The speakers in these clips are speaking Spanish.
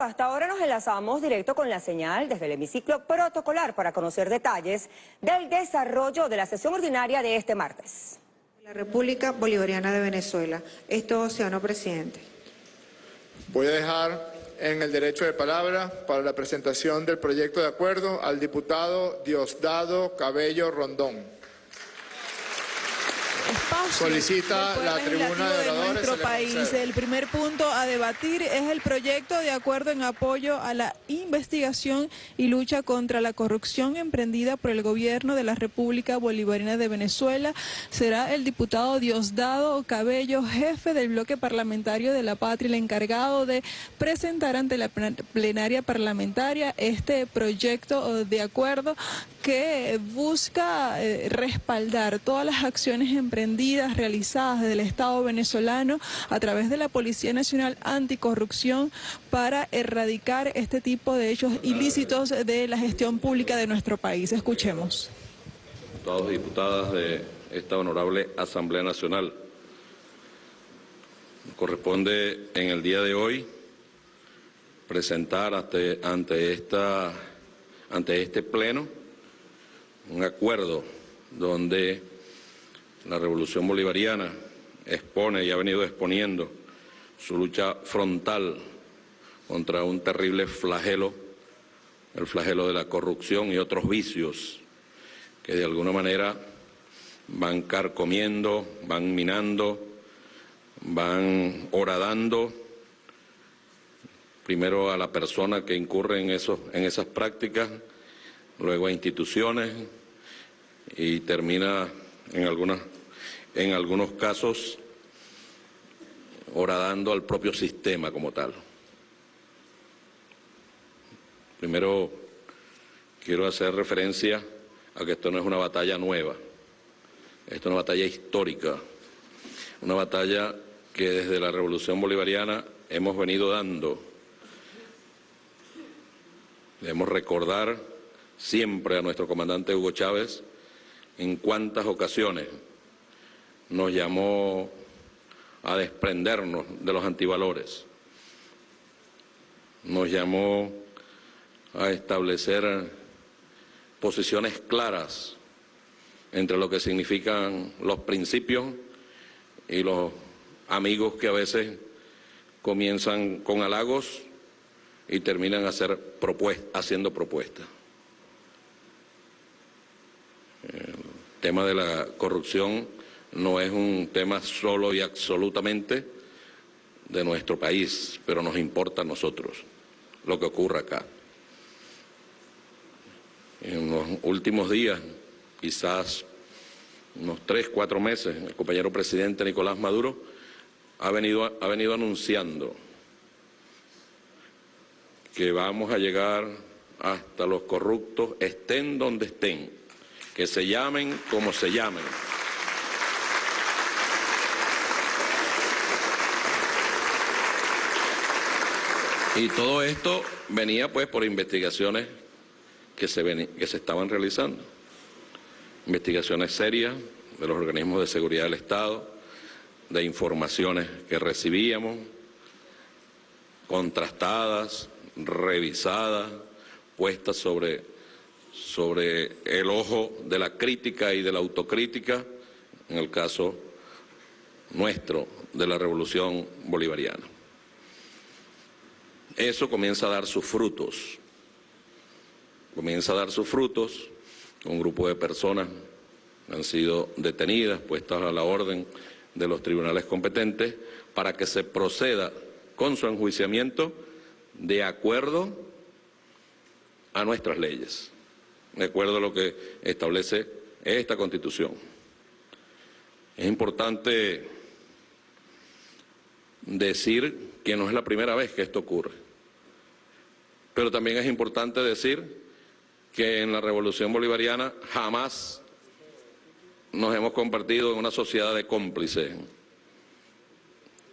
Hasta ahora nos enlazamos directo con la señal desde el hemiciclo protocolar para conocer detalles del desarrollo de la sesión ordinaria de este martes. La República Bolivariana de Venezuela. Esto, señor presidente. Voy a dejar en el derecho de palabra para la presentación del proyecto de acuerdo al diputado Diosdado Cabello Rondón. Solicita la tribuna de nuestro país. El primer punto a debatir es el proyecto de acuerdo en apoyo a la investigación y lucha contra la corrupción emprendida por el gobierno de la República Bolivariana de Venezuela. Será el diputado Diosdado Cabello, jefe del bloque parlamentario de la patria, el encargado de presentar ante la plenaria parlamentaria este proyecto de acuerdo que busca eh, respaldar todas las acciones emprendidas, realizadas desde el Estado venezolano a través de la Policía Nacional Anticorrupción para erradicar este tipo de hechos ilícitos de la gestión pública de nuestro país. Escuchemos. Diputados y diputadas de esta honorable Asamblea Nacional, corresponde en el día de hoy presentar ante, ante, esta, ante este pleno un acuerdo donde la revolución bolivariana expone y ha venido exponiendo su lucha frontal contra un terrible flagelo, el flagelo de la corrupción y otros vicios que de alguna manera van carcomiendo, van minando, van horadando primero a la persona que incurre en, eso, en esas prácticas, luego a instituciones, y termina en, algunas, en algunos casos horadando al propio sistema como tal. Primero quiero hacer referencia a que esto no es una batalla nueva, esto es una batalla histórica, una batalla que desde la Revolución Bolivariana hemos venido dando. Debemos recordar siempre a nuestro comandante Hugo Chávez en cuántas ocasiones nos llamó a desprendernos de los antivalores, nos llamó a establecer posiciones claras entre lo que significan los principios y los amigos que a veces comienzan con halagos y terminan haciendo propuestas. El tema de la corrupción no es un tema solo y absolutamente de nuestro país, pero nos importa a nosotros lo que ocurre acá. En los últimos días, quizás unos tres, cuatro meses, el compañero presidente Nicolás Maduro ha venido, ha venido anunciando que vamos a llegar hasta los corruptos, estén donde estén, que se llamen como se llamen. Y todo esto venía pues por investigaciones que se, que se estaban realizando. Investigaciones serias de los organismos de seguridad del Estado, de informaciones que recibíamos, contrastadas, revisadas, puestas sobre sobre el ojo de la crítica y de la autocrítica, en el caso nuestro de la revolución bolivariana. Eso comienza a dar sus frutos, comienza a dar sus frutos, un grupo de personas han sido detenidas, puestas a la orden de los tribunales competentes, para que se proceda con su enjuiciamiento de acuerdo a nuestras leyes de acuerdo a lo que establece esta Constitución. Es importante decir que no es la primera vez que esto ocurre, pero también es importante decir que en la Revolución Bolivariana jamás nos hemos convertido en una sociedad de cómplices.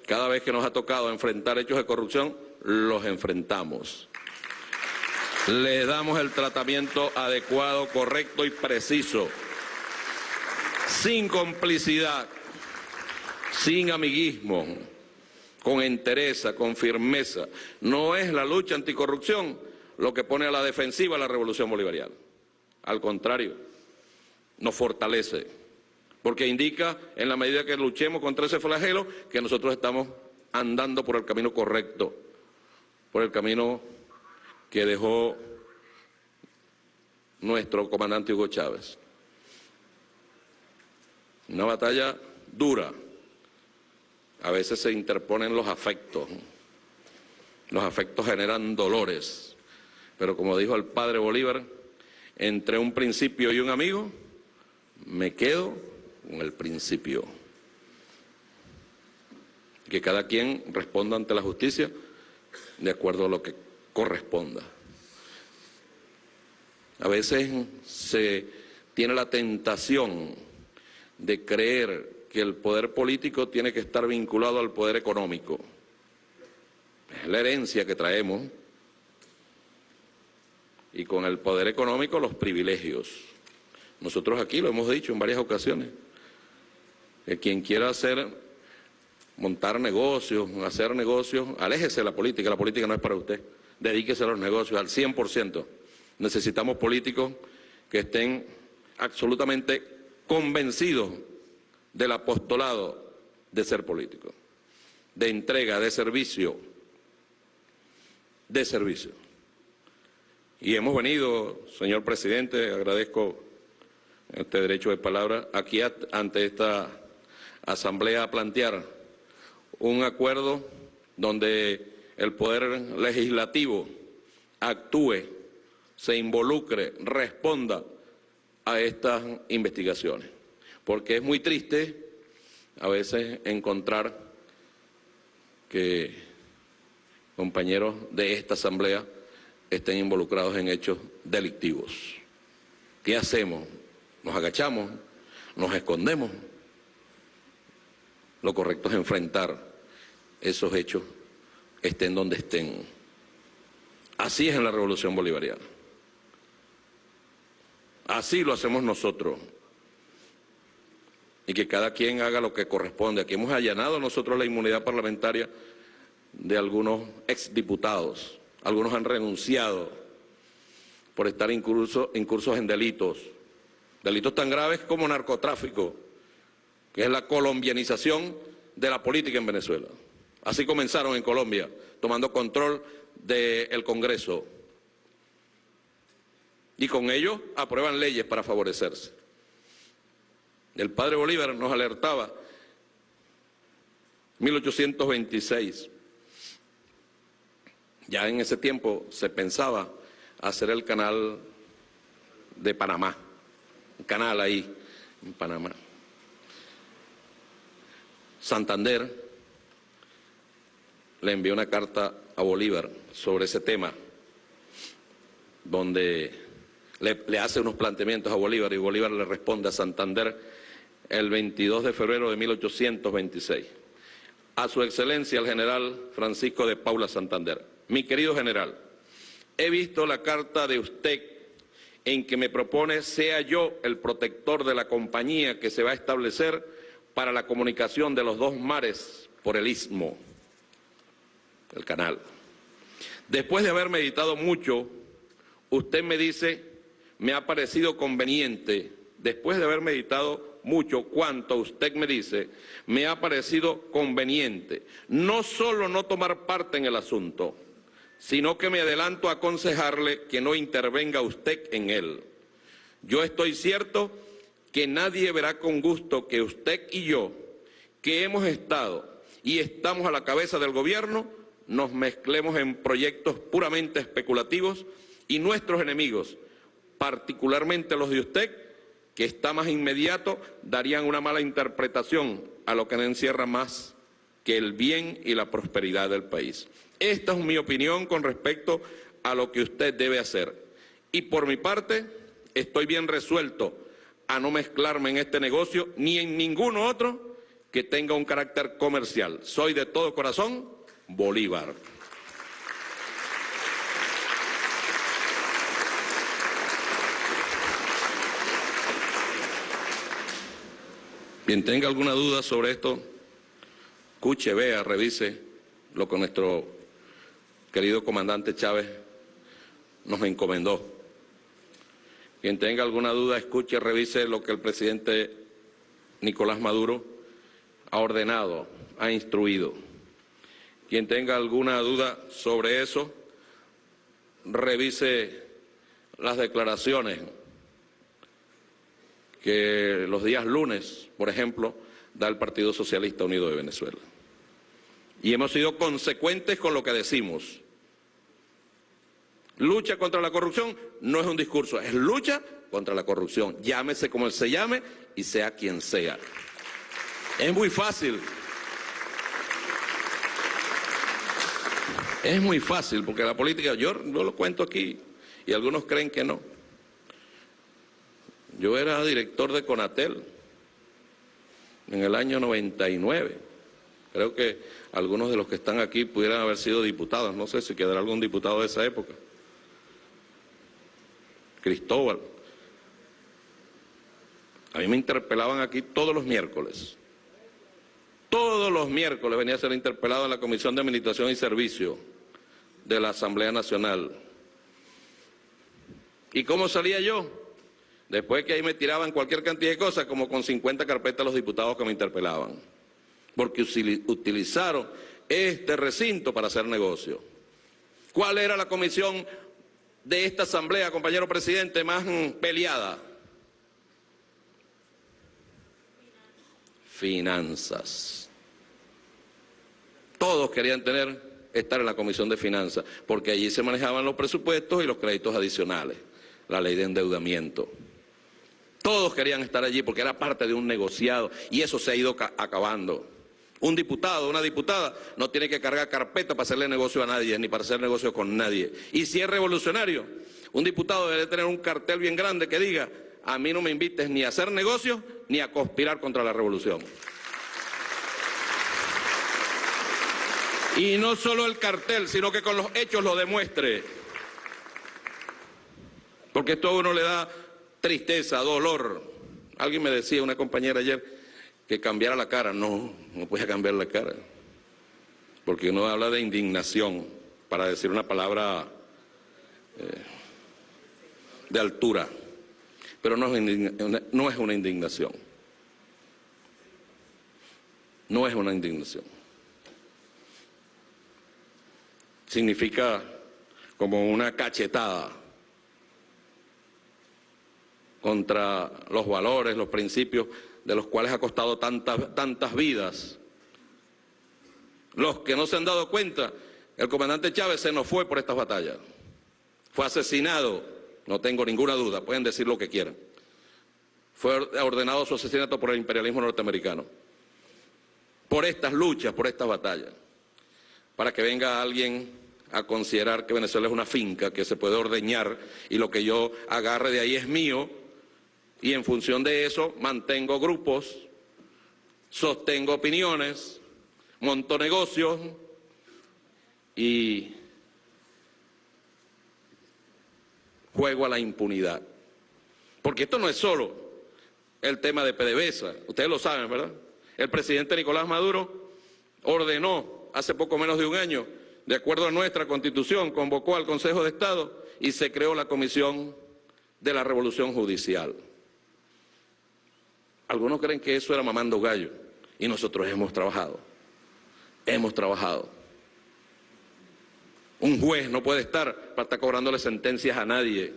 Cada vez que nos ha tocado enfrentar hechos de corrupción, los enfrentamos le damos el tratamiento adecuado, correcto y preciso, sin complicidad, sin amiguismo, con entereza, con firmeza. No es la lucha anticorrupción lo que pone a la defensiva la revolución bolivariana. Al contrario, nos fortalece, porque indica, en la medida que luchemos contra ese flagelo, que nosotros estamos andando por el camino correcto, por el camino que dejó nuestro comandante Hugo Chávez. Una batalla dura. A veces se interponen los afectos. Los afectos generan dolores. Pero como dijo el padre Bolívar, entre un principio y un amigo, me quedo con el principio. Que cada quien responda ante la justicia de acuerdo a lo que corresponda. A veces se tiene la tentación de creer que el poder político tiene que estar vinculado al poder económico. Es la herencia que traemos y con el poder económico los privilegios. Nosotros aquí lo hemos dicho en varias ocasiones, que quien quiera hacer, montar negocios, hacer negocios, aléjese de la política, la política no es para usted, dedíquese a los negocios al 100%. Necesitamos políticos que estén absolutamente convencidos del apostolado de ser político, de entrega, de servicio, de servicio. Y hemos venido, señor presidente, agradezco este derecho de palabra, aquí ante esta asamblea a plantear un acuerdo donde el poder legislativo actúe se involucre, responda a estas investigaciones. Porque es muy triste a veces encontrar que compañeros de esta asamblea estén involucrados en hechos delictivos. ¿Qué hacemos? ¿Nos agachamos? ¿Nos escondemos? Lo correcto es enfrentar esos hechos, estén donde estén. Así es en la revolución bolivariana. Así lo hacemos nosotros. Y que cada quien haga lo que corresponde. Aquí hemos allanado nosotros la inmunidad parlamentaria de algunos exdiputados. Algunos han renunciado por estar incursos, incursos en delitos. Delitos tan graves como narcotráfico, que es la colombianización de la política en Venezuela. Así comenzaron en Colombia, tomando control del Congreso, y con ello aprueban leyes para favorecerse. El padre Bolívar nos alertaba 1826. Ya en ese tiempo se pensaba hacer el canal de Panamá, un canal ahí en Panamá. Santander le envió una carta a Bolívar sobre ese tema, donde le, hace unos planteamientos a Bolívar y Bolívar le responde a Santander el 22 de febrero de 1826. A su excelencia el general Francisco de Paula Santander. Mi querido general, he visto la carta de usted en que me propone sea yo el protector de la compañía que se va a establecer para la comunicación de los dos mares por el istmo, el canal. Después de haber meditado mucho, usted me dice me ha parecido conveniente, después de haber meditado mucho cuanto usted me dice, me ha parecido conveniente no solo no tomar parte en el asunto, sino que me adelanto a aconsejarle que no intervenga usted en él. Yo estoy cierto que nadie verá con gusto que usted y yo, que hemos estado y estamos a la cabeza del gobierno, nos mezclemos en proyectos puramente especulativos y nuestros enemigos, particularmente los de usted, que está más inmediato, darían una mala interpretación a lo que no encierra más que el bien y la prosperidad del país. Esta es mi opinión con respecto a lo que usted debe hacer. Y por mi parte, estoy bien resuelto a no mezclarme en este negocio ni en ninguno otro que tenga un carácter comercial. Soy de todo corazón Bolívar. Quien tenga alguna duda sobre esto, escuche, vea, revise lo que nuestro querido comandante Chávez nos encomendó. Quien tenga alguna duda, escuche, revise lo que el presidente Nicolás Maduro ha ordenado, ha instruido. Quien tenga alguna duda sobre eso, revise las declaraciones que los días lunes, por ejemplo, da el Partido Socialista Unido de Venezuela. Y hemos sido consecuentes con lo que decimos. Lucha contra la corrupción no es un discurso, es lucha contra la corrupción. Llámese como se llame y sea quien sea. Es muy fácil. Es muy fácil porque la política, yo no lo cuento aquí y algunos creen que no. Yo era director de Conatel en el año 99. Creo que algunos de los que están aquí pudieran haber sido diputados. No sé si quedará algún diputado de esa época. Cristóbal. A mí me interpelaban aquí todos los miércoles. Todos los miércoles venía a ser interpelado en la Comisión de Administración y Servicio de la Asamblea Nacional. ¿Y cómo salía yo? Después que ahí me tiraban cualquier cantidad de cosas, como con 50 carpetas los diputados que me interpelaban. Porque utilizaron este recinto para hacer negocio. ¿Cuál era la comisión de esta asamblea, compañero presidente, más mm, peleada? Finanzas. Todos querían tener, estar en la comisión de finanzas, porque allí se manejaban los presupuestos y los créditos adicionales, la ley de endeudamiento. Todos querían estar allí porque era parte de un negociado y eso se ha ido acabando. Un diputado, una diputada, no tiene que cargar carpeta para hacerle negocio a nadie, ni para hacer negocio con nadie. Y si es revolucionario, un diputado debe tener un cartel bien grande que diga, a mí no me invites ni a hacer negocios ni a conspirar contra la revolución. Y no solo el cartel, sino que con los hechos lo demuestre. Porque esto a uno le da tristeza, dolor. Alguien me decía, una compañera ayer, que cambiara la cara. No, no puede cambiar la cara. Porque uno habla de indignación, para decir una palabra eh, de altura. Pero no es una indignación. No es una indignación. Significa como una cachetada contra los valores, los principios de los cuales ha costado tantas, tantas vidas. Los que no se han dado cuenta, el comandante Chávez se nos fue por estas batallas. Fue asesinado, no tengo ninguna duda, pueden decir lo que quieran. Fue ordenado su asesinato por el imperialismo norteamericano. Por estas luchas, por estas batallas. Para que venga alguien a considerar que Venezuela es una finca que se puede ordeñar y lo que yo agarre de ahí es mío, y en función de eso mantengo grupos, sostengo opiniones, monto negocios y juego a la impunidad. Porque esto no es solo el tema de PDVSA, ustedes lo saben, ¿verdad? El presidente Nicolás Maduro ordenó hace poco menos de un año, de acuerdo a nuestra constitución, convocó al Consejo de Estado y se creó la Comisión de la Revolución Judicial. Algunos creen que eso era mamando gallo y nosotros hemos trabajado, hemos trabajado. Un juez no puede estar para estar cobrándole sentencias a nadie.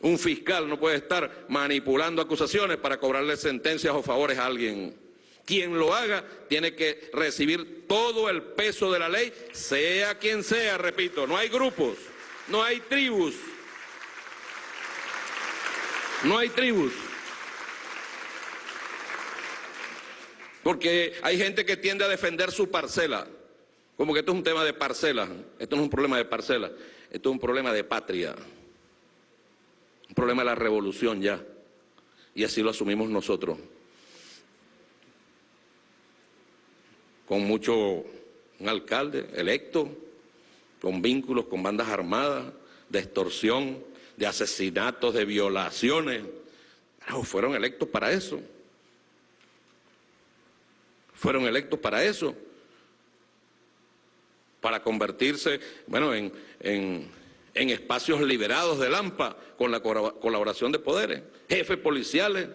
Un fiscal no puede estar manipulando acusaciones para cobrarle sentencias o favores a alguien. Quien lo haga tiene que recibir todo el peso de la ley, sea quien sea, repito, no hay grupos, no hay tribus, no hay tribus. Porque hay gente que tiende a defender su parcela, como que esto es un tema de parcela, esto no es un problema de parcela, esto es un problema de patria, un problema de la revolución ya, y así lo asumimos nosotros. Con mucho, un alcalde electo, con vínculos con bandas armadas, de extorsión, de asesinatos, de violaciones, fueron electos para eso. Fueron electos para eso. para convertirse, bueno, en, en, en espacios liberados de Lampa con la colaboración de poderes, jefes policiales,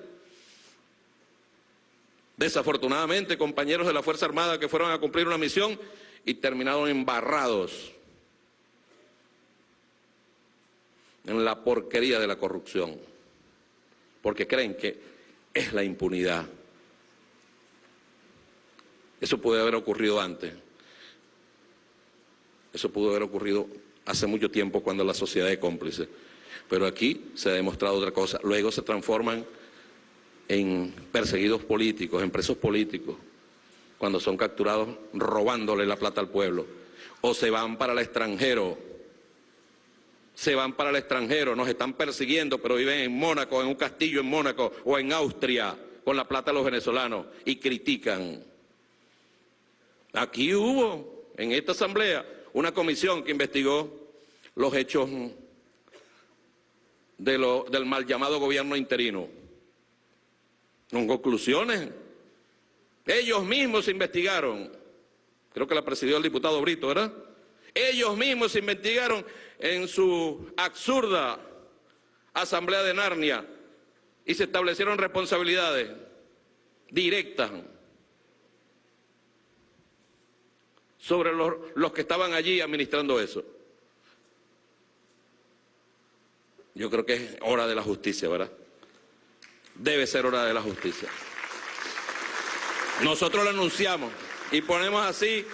desafortunadamente compañeros de la Fuerza Armada que fueron a cumplir una misión y terminaron embarrados en la porquería de la corrupción, porque creen que es la impunidad. Eso puede haber ocurrido antes. Eso pudo haber ocurrido hace mucho tiempo cuando la sociedad es cómplice. Pero aquí se ha demostrado otra cosa. Luego se transforman en perseguidos políticos, en presos políticos, cuando son capturados robándole la plata al pueblo. O se van para el extranjero, se van para el extranjero, nos están persiguiendo, pero viven en Mónaco, en un castillo en Mónaco o en Austria, con la plata de los venezolanos, y critican. Aquí hubo, en esta asamblea, una comisión que investigó los hechos del mal llamado gobierno interino. Con conclusiones. Ellos mismos se investigaron. Creo que la presidió el diputado Brito, ¿verdad? Ellos mismos se investigaron en su absurda asamblea de Narnia y se establecieron responsabilidades directas sobre los, los que estaban allí administrando eso. Yo creo que es hora de la justicia, ¿verdad? Debe ser hora de la justicia. Nosotros lo anunciamos y ponemos así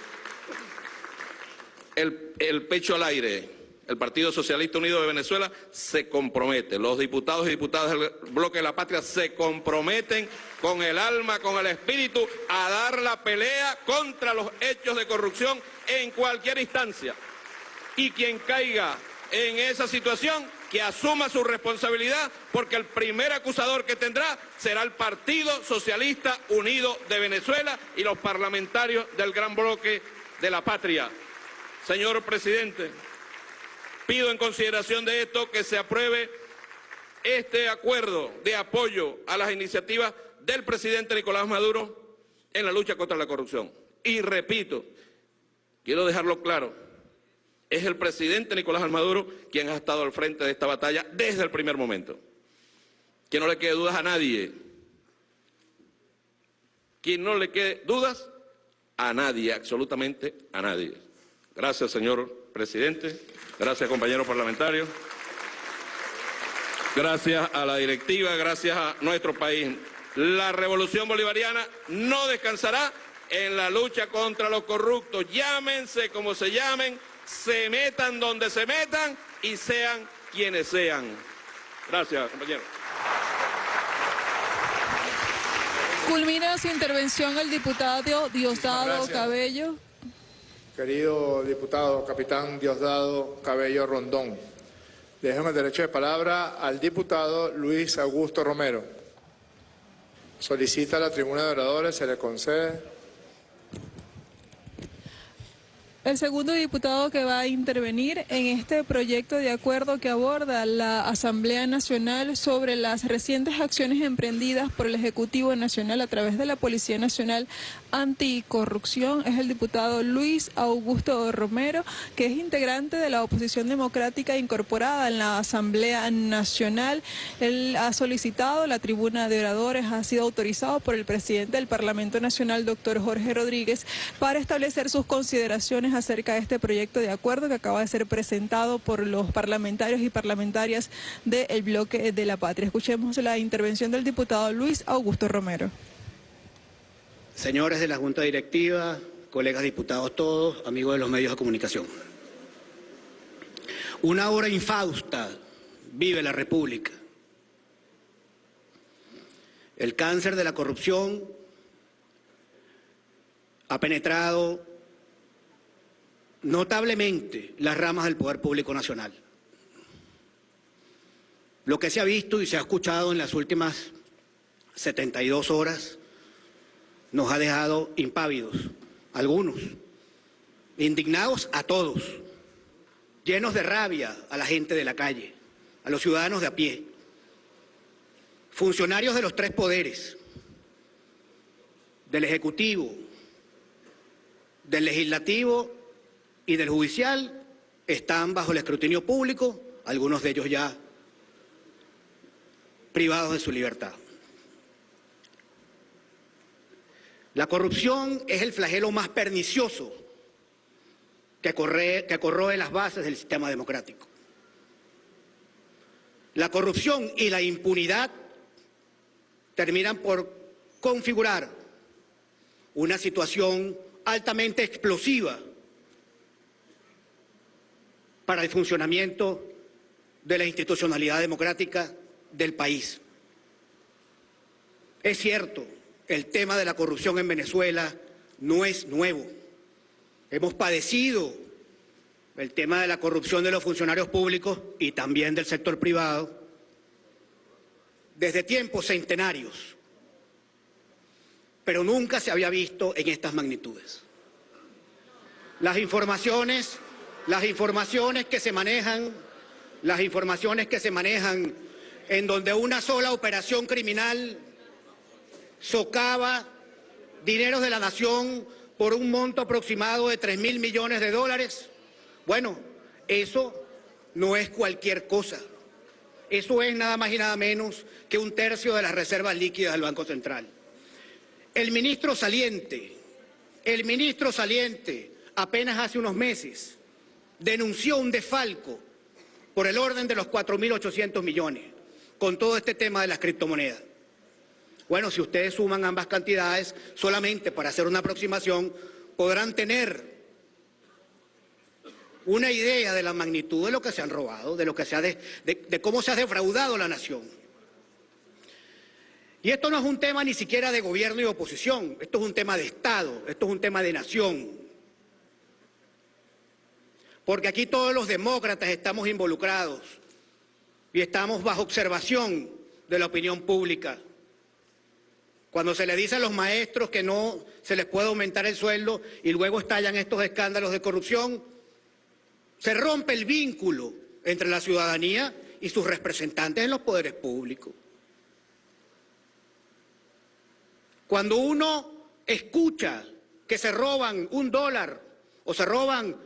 el, el, pecho al aire. El Partido Socialista Unido de Venezuela se compromete, los diputados y diputadas del bloque de la patria se comprometen con el alma, con el espíritu, a dar la pelea contra los hechos de corrupción en cualquier instancia. Y quien caiga en esa situación, que asuma su responsabilidad, porque el primer acusador que tendrá será el Partido Socialista Unido de Venezuela y los parlamentarios del gran bloque de la patria. Señor presidente, pido en consideración de esto que se apruebe este acuerdo de apoyo a las iniciativas del presidente Nicolás Maduro en la lucha contra la corrupción. Y repito, quiero dejarlo claro, es el presidente Nicolás Maduro quien ha estado al frente de esta batalla desde el primer momento. Que no le quede dudas a nadie. Quien no le quede dudas, a nadie, absolutamente a nadie. Gracias, señor presidente. Gracias, compañeros parlamentarios. Gracias a la directiva, gracias a nuestro país. La revolución bolivariana no descansará en la lucha contra los corruptos. Llámense como se llamen, se metan donde se metan y sean quienes sean. Gracias, compañero. Culmina su intervención el diputado Diosdado Cabello. Querido diputado, capitán Diosdado Cabello Rondón, dejo el derecho de palabra al diputado Luis Augusto Romero. Solicita la tribuna de oradores, se le concede. El segundo diputado que va a intervenir en este proyecto de acuerdo que aborda la Asamblea Nacional sobre las recientes acciones emprendidas por el Ejecutivo Nacional a través de la Policía Nacional Anticorrupción es el diputado Luis Augusto Romero, que es integrante de la oposición democrática incorporada en la Asamblea Nacional. Él ha solicitado la tribuna de oradores, ha sido autorizado por el presidente del Parlamento Nacional, doctor Jorge Rodríguez, para establecer sus consideraciones acerca de este proyecto de acuerdo que acaba de ser presentado por los parlamentarios y parlamentarias del bloque de la patria. Escuchemos la intervención del diputado Luis Augusto Romero. Señores de la Junta Directiva, colegas diputados todos, amigos de los medios de comunicación. Una hora infausta vive la República. El cáncer de la corrupción ha penetrado notablemente las ramas del Poder Público Nacional. Lo que se ha visto y se ha escuchado en las últimas 72 horas nos ha dejado impávidos, algunos, indignados a todos, llenos de rabia a la gente de la calle, a los ciudadanos de a pie, funcionarios de los tres poderes, del Ejecutivo, del Legislativo y del judicial están bajo el escrutinio público, algunos de ellos ya privados de su libertad. La corrupción es el flagelo más pernicioso que, corre, corroe las bases del sistema democrático. La corrupción y la impunidad terminan por configurar una situación altamente explosiva para el funcionamiento de la institucionalidad democrática del país. Es cierto, el tema de la corrupción en Venezuela no es nuevo. Hemos padecido el tema de la corrupción de los funcionarios públicos y también del sector privado desde tiempos centenarios, pero nunca se había visto en estas magnitudes. Las informaciones, las informaciones que se manejan, las informaciones que se manejan en donde una sola operación criminal socava dineros de la nación por un monto aproximado de 3 mil millones de dólares. Bueno, eso no es cualquier cosa. Eso es nada más y nada menos que un tercio de las reservas líquidas del Banco Central. El ministro saliente, el ministro saliente, apenas hace unos meses, denunció un desfalco por el orden de los 4.800 millones con todo este tema de las criptomonedas. Bueno, si ustedes suman ambas cantidades, solamente para hacer una aproximación, podrán tener una idea de la magnitud de lo que se han robado, de, lo que se ha de, de cómo se ha defraudado la nación. Y esto no es un tema ni siquiera de gobierno y oposición, esto es un tema de Estado, esto es un tema de nación. Porque aquí todos los demócratas estamos involucrados y estamos bajo observación de la opinión pública. Cuando se le dice a los maestros que no se les puede aumentar el sueldo y luego estallan estos escándalos de corrupción, se rompe el vínculo entre la ciudadanía y sus representantes en los poderes públicos. Cuando uno escucha que se roban un dólar o se roban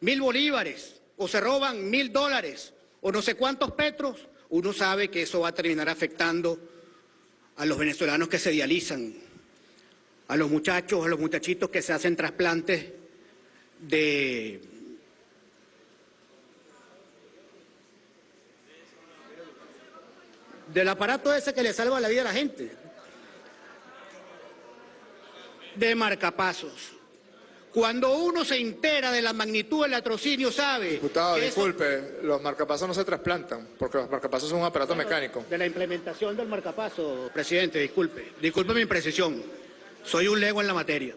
mil bolívares o se roban mil dólares o no sé cuántos petros, uno sabe que eso va a terminar afectando a los venezolanos que se dializan, a los muchachos, a los muchachitos que se hacen trasplantes de del aparato ese que le salva la vida a la gente de marcapasos. Cuando uno se entera de la magnitud del latrocinio, sabe... Diputado, eso- disculpe, los marcapasos no se trasplantan, porque los marcapasos son un aparato mecánico. De la implementación del marcapaso, presidente, disculpe. Disculpe mi imprecisión. Soy un lego en la materia.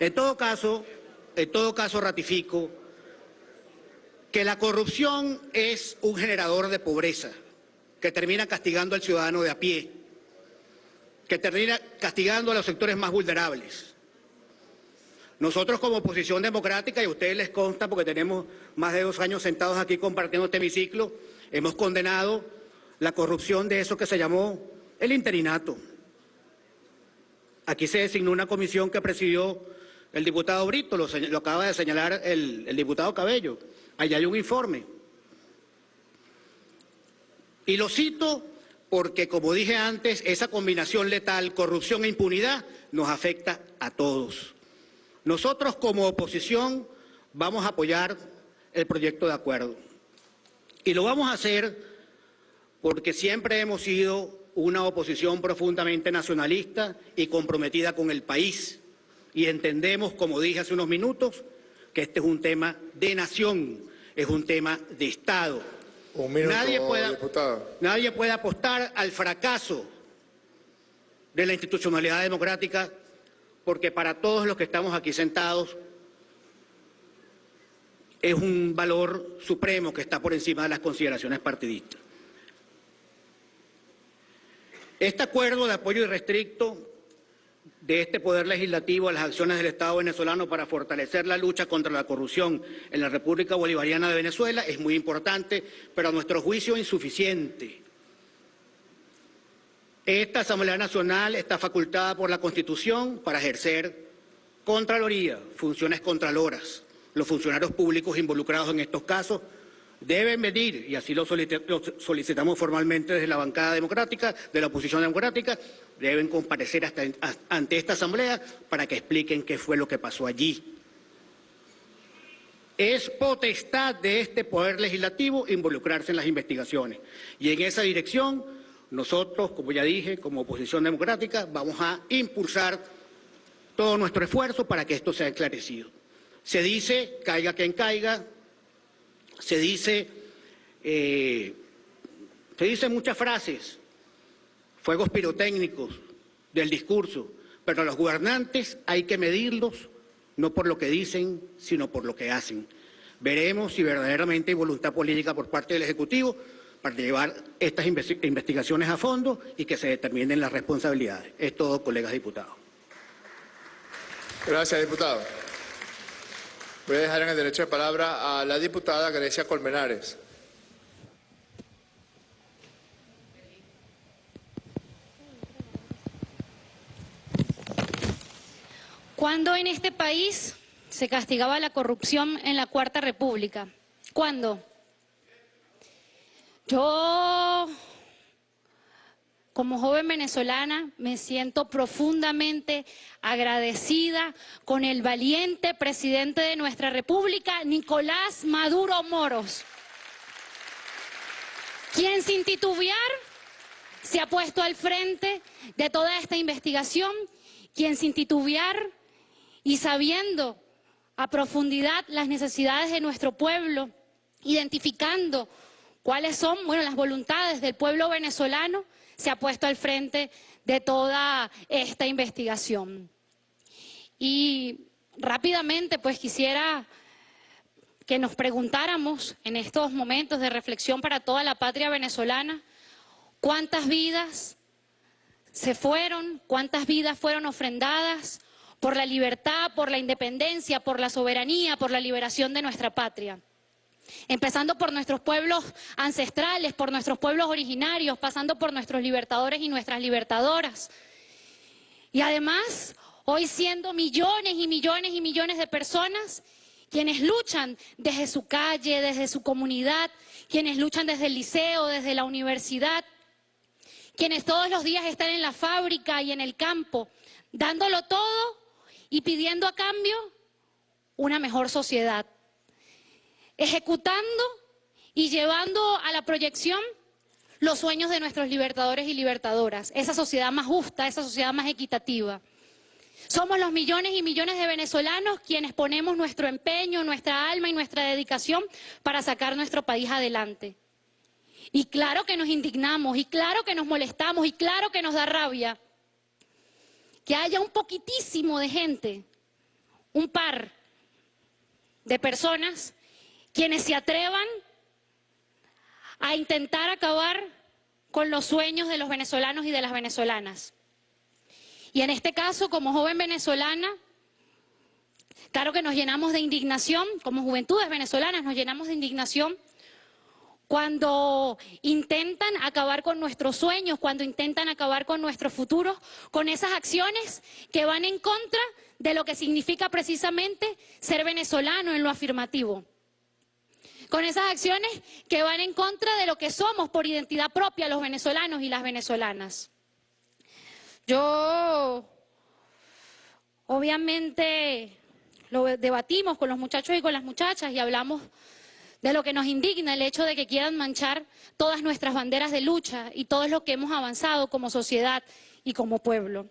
En todo caso, en todo caso ratifico que la corrupción es un generador de pobreza que termina castigando al ciudadano de a pie, que termina castigando a los sectores más vulnerables. Nosotros como oposición democrática, y a ustedes les consta porque tenemos más de dos años sentados aquí compartiendo este hemiciclo, hemos condenado la corrupción de eso que se llamó el interinato. Aquí se designó una comisión que presidió el diputado Brito, lo, acaba de señalar el, el diputado Cabello. Allá hay un informe. Y lo cito porque, como dije antes, esa combinación letal, corrupción e impunidad, nos afecta a todos. Nosotros como oposición vamos a apoyar el proyecto de acuerdo. Y lo vamos a hacer porque siempre hemos sido una oposición profundamente nacionalista y comprometida con el país. Y entendemos, como dije hace unos minutos, que este es un tema de nación, es un tema de Estado. Un minuto, Nadie puede-. Nadie puede apostar al fracaso de la institucionalidad democrática porque para todos los que estamos aquí sentados es un valor supremo que está por encima de las consideraciones partidistas. Este acuerdo de apoyo irrestricto de este Poder Legislativo a las acciones del Estado venezolano para fortalecer la lucha contra la corrupción en la República Bolivariana de Venezuela es muy importante, pero a nuestro juicio insuficiente. Esta Asamblea Nacional está facultada por la Constitución para ejercer Contraloría, funciones contraloras. Los funcionarios públicos involucrados en estos casos deben venir, y así lo solicitamos formalmente desde la bancada democrática, de la oposición democrática, deben comparecer ante esta asamblea para que expliquen qué fue lo que pasó allí. Es potestad de este Poder Legislativo involucrarse en las investigaciones. Y en esa dirección, nosotros, como ya dije, como oposición democrática, vamos a impulsar todo nuestro esfuerzo para que esto sea esclarecido. Se dice, caiga quien caiga, se dice, eh, se dicen muchas frases, fuegos pirotécnicos del discurso, pero a los gobernantes hay que medirlos no por lo que dicen, sino por lo que hacen. Veremos si verdaderamente hay voluntad política por parte del Ejecutivo para llevar estas investigaciones a fondo y que se determinen las responsabilidades. Es todo, colegas diputados. Gracias, diputado. Voy a dejar en el derecho de palabra a la diputada Grecia Colmenares. ¿Cuándo en este país se castigaba la corrupción en la Cuarta República? ¿Cuándo? Yo como joven venezolana me siento profundamente agradecida con el valiente presidente de nuestra república, Nicolás Maduro Moros, quien sin titubear se ha puesto al frente de toda esta investigación, quien sin titubear y sabiendo a profundidad las necesidades de nuestro pueblo, identificando cuáles son bueno, las voluntades del pueblo venezolano, se ha puesto al frente de toda esta investigación. Y rápidamente, pues quisiera que nos preguntáramos en estos momentos de reflexión para toda la patria venezolana, cuántas vidas se fueron, cuántas vidas fueron ofrendadas por la libertad, por la independencia, por la soberanía, por la liberación de nuestra patria empezando por nuestros pueblos ancestrales, por nuestros pueblos originarios, pasando por nuestros libertadores y nuestras libertadoras. Y además, hoy siendo millones y millones y millones de personas quienes luchan desde su calle, desde su comunidad, quienes luchan desde el liceo, desde la universidad, quienes todos los días están en la fábrica y en el campo, dándolo todo y pidiendo a cambio una mejor sociedad ejecutando y llevando a la proyección los sueños de nuestros libertadores y libertadoras, esa sociedad más justa, esa sociedad más equitativa. Somos los millones y millones de venezolanos quienes ponemos nuestro empeño, nuestra alma y nuestra dedicación para sacar nuestro país adelante. Y claro que nos indignamos, y claro que nos molestamos, y claro que nos da rabia que haya un poquitísimo de gente, un par de personas quienes se atrevan a intentar acabar con los sueños de los venezolanos y de las venezolanas. Y en este caso, como joven venezolana, claro que nos llenamos de indignación, como juventudes venezolanas nos llenamos de indignación cuando intentan acabar con nuestros sueños, cuando intentan acabar con nuestro futuro, con esas acciones que van en contra de lo que significa precisamente ser venezolano en lo afirmativo con esas acciones que van en contra de lo que somos por identidad propia los venezolanos y las venezolanas. Yo, obviamente, lo debatimos con los muchachos y con las muchachas y hablamos de lo que nos indigna el hecho de que quieran manchar todas nuestras banderas de lucha y todo lo que hemos avanzado como sociedad y como pueblo.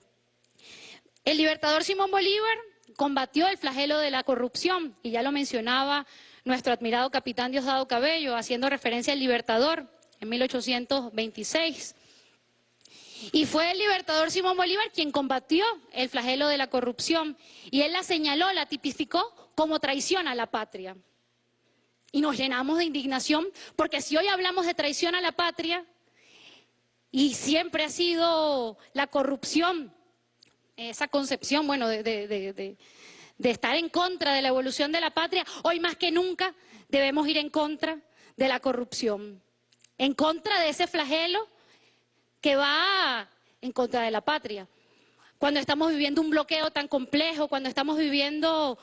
El libertador Simón Bolívar combatió el flagelo de la corrupción y ya lo mencionaba nuestro admirado capitán Diosdado Cabello, haciendo referencia al Libertador en 1826. Y fue el libertador Simón Bolívar quien combatió el flagelo de la corrupción y él la señaló, la tipificó como traición a la patria. Y nos llenamos de indignación porque si hoy hablamos de traición a la patria y siempre ha sido la corrupción, esa concepción, bueno, de, estar en contra de la evolución de la patria, hoy más que nunca debemos ir en contra de la corrupción, en contra de ese flagelo que va en contra de la patria. cuando estamos viviendo un bloqueo tan complejo, cuando estamos viviendo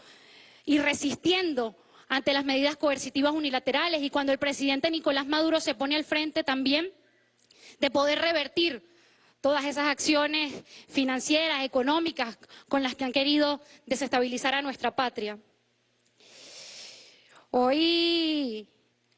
y resistiendo ante las medidas coercitivas unilaterales y cuando el presidente Nicolás Maduro se pone al frente también de poder revertir todas esas acciones financieras, económicas con las que han querido desestabilizar a nuestra patria. Hoy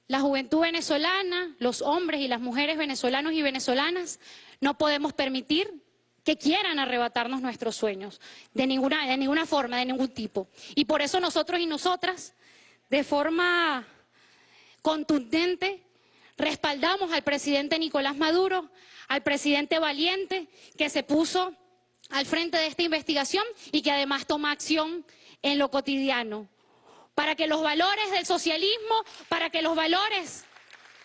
la juventud venezolana, los hombres y las mujeres venezolanos y venezolanas no podemos permitir que quieran arrebatarnos nuestros sueños, de ninguna, de ninguna forma, de ningún tipo. Y por eso nosotros y nosotras, de forma contundente, respaldamos al presidente Nicolás Maduro, al presidente valiente que se puso al frente de esta investigación y que además toma acción en lo cotidiano. Para que los valores del socialismo, para que los valores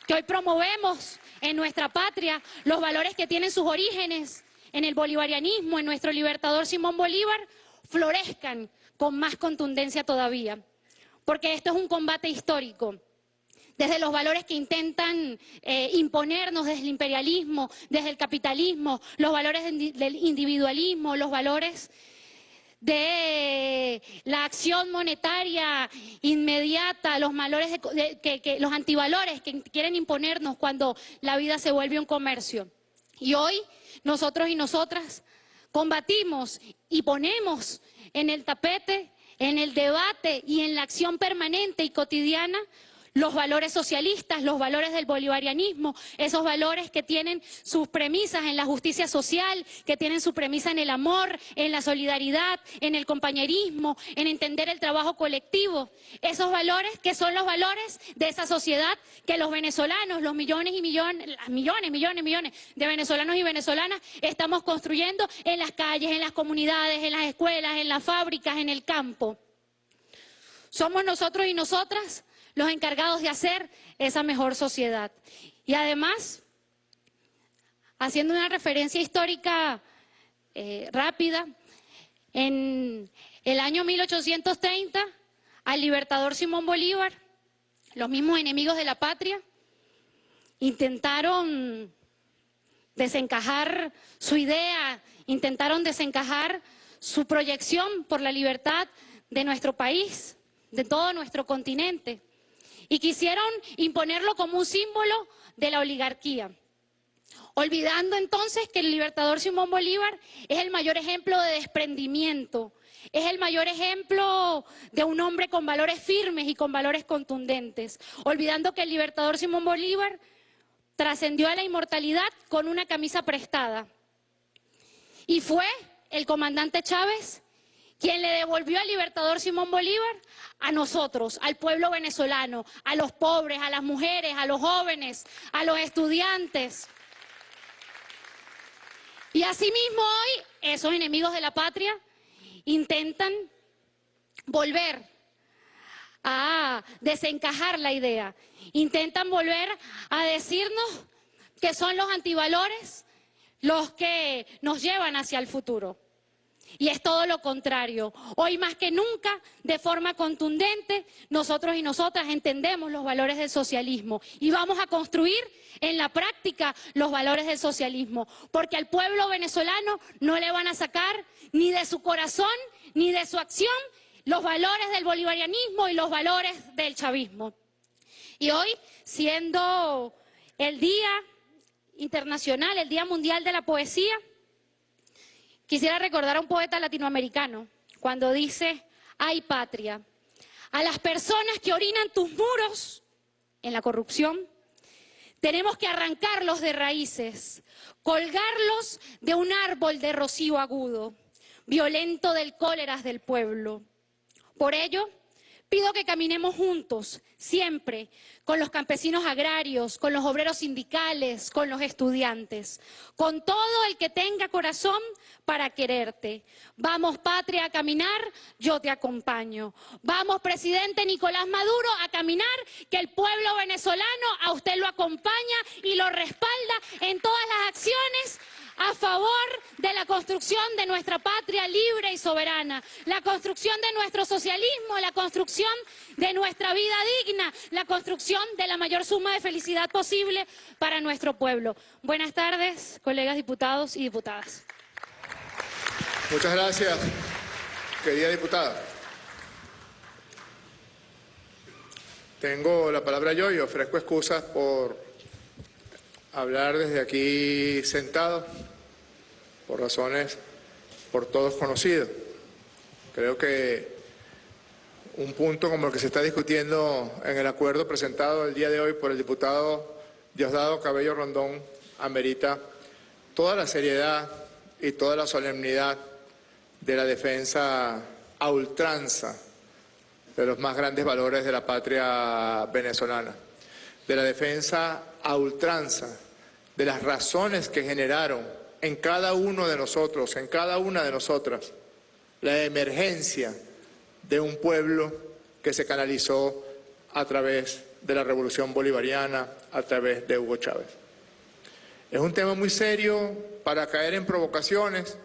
que hoy promovemos en nuestra patria, los valores que tienen sus orígenes en el bolivarianismo, en nuestro libertador Simón Bolívar, florezcan con más contundencia todavía. Porque esto es un combate histórico. Desde los valores que intentan eh, imponernos desde el imperialismo, desde el capitalismo, los valores del individualismo, los valores de la acción monetaria inmediata, los valores que, los antivalores que quieren imponernos cuando la vida se vuelve un comercio. Y hoy nosotros y nosotras combatimos y ponemos en el tapete, en el debate y en la acción permanente y cotidiana los valores socialistas, los valores del bolivarianismo, esos valores que tienen sus premisas en la justicia social, que tienen su premisa en el amor, en la solidaridad, en el compañerismo, en entender el trabajo colectivo, esos valores que son los valores de esa sociedad que los venezolanos, los millones y millones, millones, millones, millones de venezolanos y venezolanas estamos construyendo en las calles, en las comunidades, en las escuelas, en las fábricas, en el campo. Somos nosotros y nosotras los encargados de hacer esa mejor sociedad. Y además, haciendo una referencia histórica eh, rápida, en el año 1830, al libertador Simón Bolívar, los mismos enemigos de la patria, intentaron desencajar su idea, intentaron desencajar su proyección por la libertad de nuestro país, de todo nuestro continente y quisieron imponerlo como un símbolo de la oligarquía. Olvidando entonces que el libertador Simón Bolívar es el mayor ejemplo de desprendimiento, es el mayor ejemplo de un hombre con valores firmes y con valores contundentes. Olvidando que el libertador Simón Bolívar trascendió a la inmortalidad con una camisa prestada. Y fue el comandante Chávez quien le devolvió al libertador Simón Bolívar a nosotros, al pueblo venezolano, a los pobres, a las mujeres, a los jóvenes, a los estudiantes. Y asimismo hoy esos enemigos de la patria intentan volver a desencajar la idea, intentan volver a decirnos que son los antivalores los que nos llevan hacia el futuro. Y es todo lo contrario. Hoy más que nunca, de forma contundente, nosotros y nosotras entendemos los valores del socialismo y vamos a construir en la práctica los valores del socialismo, porque al pueblo venezolano no le van a sacar ni de su corazón ni de su acción los valores del bolivarianismo y los valores del chavismo. Y hoy, siendo el Día Internacional, el Día Mundial de la Poesía, Quisiera recordar a un poeta latinoamericano cuando dice, hay patria, a las personas que orinan tus muros en la corrupción, tenemos que arrancarlos de raíces, colgarlos de un árbol de rocío agudo, violento del cóleras del pueblo. Por ello, Pido que caminemos juntos, siempre, con los campesinos agrarios, con los obreros sindicales, con los estudiantes, con todo el que tenga corazón para quererte. Vamos, patria, a caminar, yo te acompaño. Vamos, presidente Nicolás Maduro, a caminar, que el pueblo venezolano a usted lo acompaña y lo respalda en todas las acciones a favor de la construcción de nuestra patria libre y soberana, la construcción de nuestro socialismo, la construcción de nuestra vida digna, la construcción de la mayor suma de felicidad posible para nuestro pueblo. Buenas tardes, colegas diputados y diputadas. Muchas gracias, querida diputada. Tengo la palabra yo y ofrezco excusas por hablar desde aquí sentado, por razones por todos conocidas. Creo que un punto como el que se está discutiendo en el acuerdo presentado el día de hoy por el diputado Diosdado Cabello Rondón amerita toda la seriedad y toda la solemnidad de la defensa a ultranza de los más grandes valores de la patria venezolana, de la defensa a ultranza de las razones que generaron en cada uno de nosotros, en cada una de nosotras, la emergencia de un pueblo que se canalizó a través de la revolución bolivariana, a través de Hugo Chávez. Es un tema muy serio para caer en provocaciones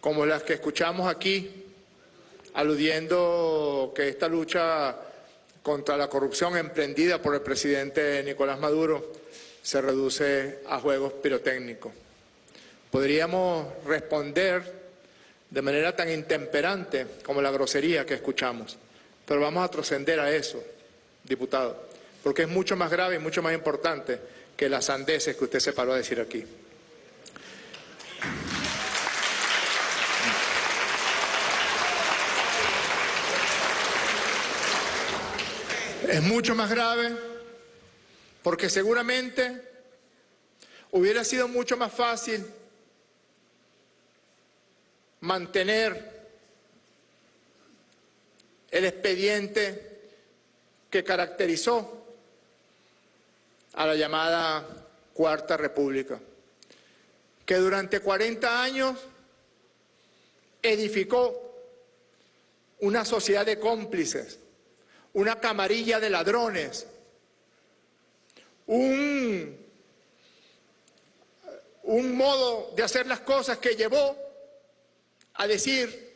como las que escuchamos aquí, aludiendo que esta lucha contra la corrupción emprendida por el presidente Nicolás Maduro se reduce a juegos pirotécnicos. Podríamos responder de manera tan intemperante como la grosería que escuchamos, pero vamos a trascender a eso, diputado, porque es mucho más grave y mucho más importante que las sandeces que usted se paró a decir aquí. Es mucho más grave porque seguramente hubiera sido mucho más fácil mantener el expediente que caracterizó a la llamada Cuarta República, que durante 40 años edificó una sociedad de cómplices, una camarilla de ladrones, un, un modo de hacer las cosas que llevó a decir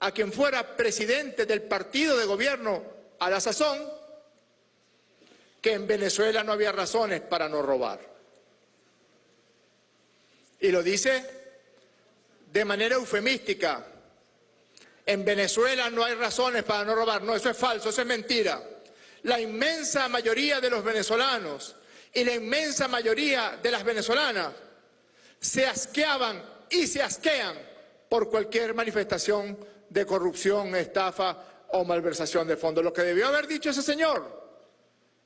a quien fuera presidente del partido de gobierno a la sazón que en Venezuela no había razones para no robar. Y lo dice de manera eufemística. En Venezuela no hay razones para no robar. No, eso es falso, eso es mentira. La inmensa mayoría de los venezolanos y la inmensa mayoría de las venezolanas se asqueaban y se asquean por cualquier manifestación de corrupción, estafa o malversación de fondos. Lo que debió haber dicho ese señor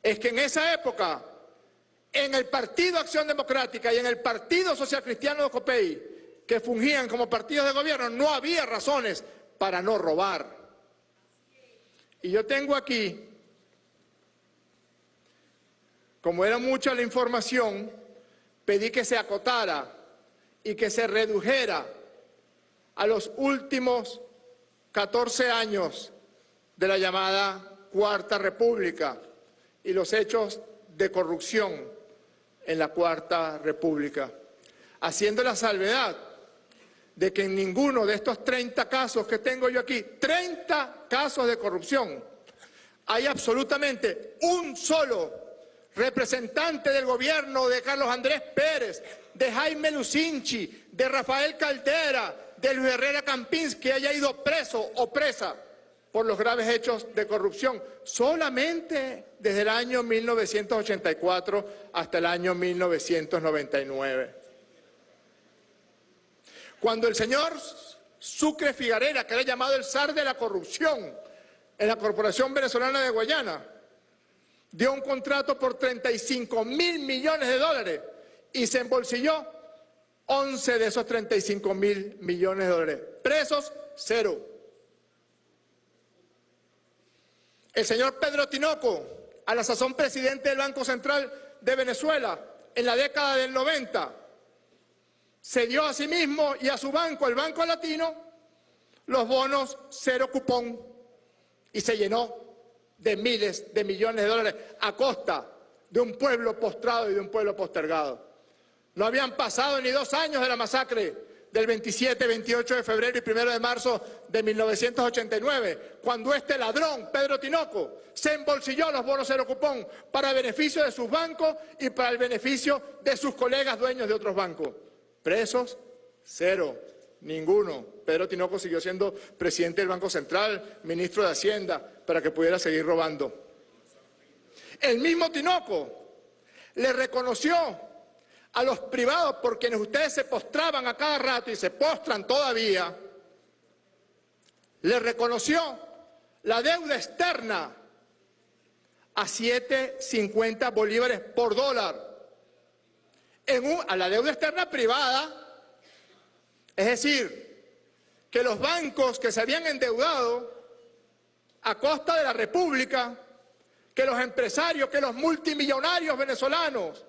es que en esa época, en el Partido Acción Democrática y en el Partido Social Cristiano de Copey, que fungían como partidos de gobierno, no había razones para no robar. Y yo tengo aquí como era mucha la información, pedí que se acotara y que se redujera a los últimos 14 años de la llamada Cuarta República y los hechos de corrupción en la Cuarta República, haciendo la salvedad de que en ninguno de estos 30 casos que tengo yo aquí, 30 casos de corrupción, hay absolutamente un solo representante del gobierno de Carlos Andrés Pérez, de Jaime Lucinchi, de Rafael Caldera, de Luis Herrera Campins, que haya ido preso o presa por los graves hechos de corrupción, solamente desde el año 1984 hasta el año 1999. Cuando el señor Sucre Figarera, que era llamado el zar de la corrupción en la Corporación Venezolana de Guayana, dio un contrato por 35 mil millones de dólares y se embolsilló 11 de esos 35 mil millones de dólares. Presos, cero. El señor Pedro Tinoco, a la sazón presidente del Banco Central de Venezuela, en la década del 90, se dio a sí mismo y a su banco, el Banco Latino, los bonos cero cupón y se llenó de miles de millones de dólares a costa de un pueblo postrado y de un pueblo postergado. No habían pasado ni dos años de la masacre del 27, 28 de febrero y 1 de marzo de 1989, cuando este ladrón, Pedro Tinoco, se embolsilló los bonos cero cupón para beneficio de sus bancos y para el beneficio de sus colegas dueños de otros bancos. Presos, cero. Ninguno. Pedro Tinoco siguió siendo presidente del Banco Central, ministro de Hacienda, para que pudiera seguir robando. El mismo Tinoco le reconoció a los privados por quienes ustedes se postraban a cada rato y se postran todavía, le reconoció la deuda externa a 7.50 bolívares por dólar en a la deuda externa privada, es decir, que los bancos que se habían endeudado a costa de la República, que los empresarios, que los multimillonarios venezolanos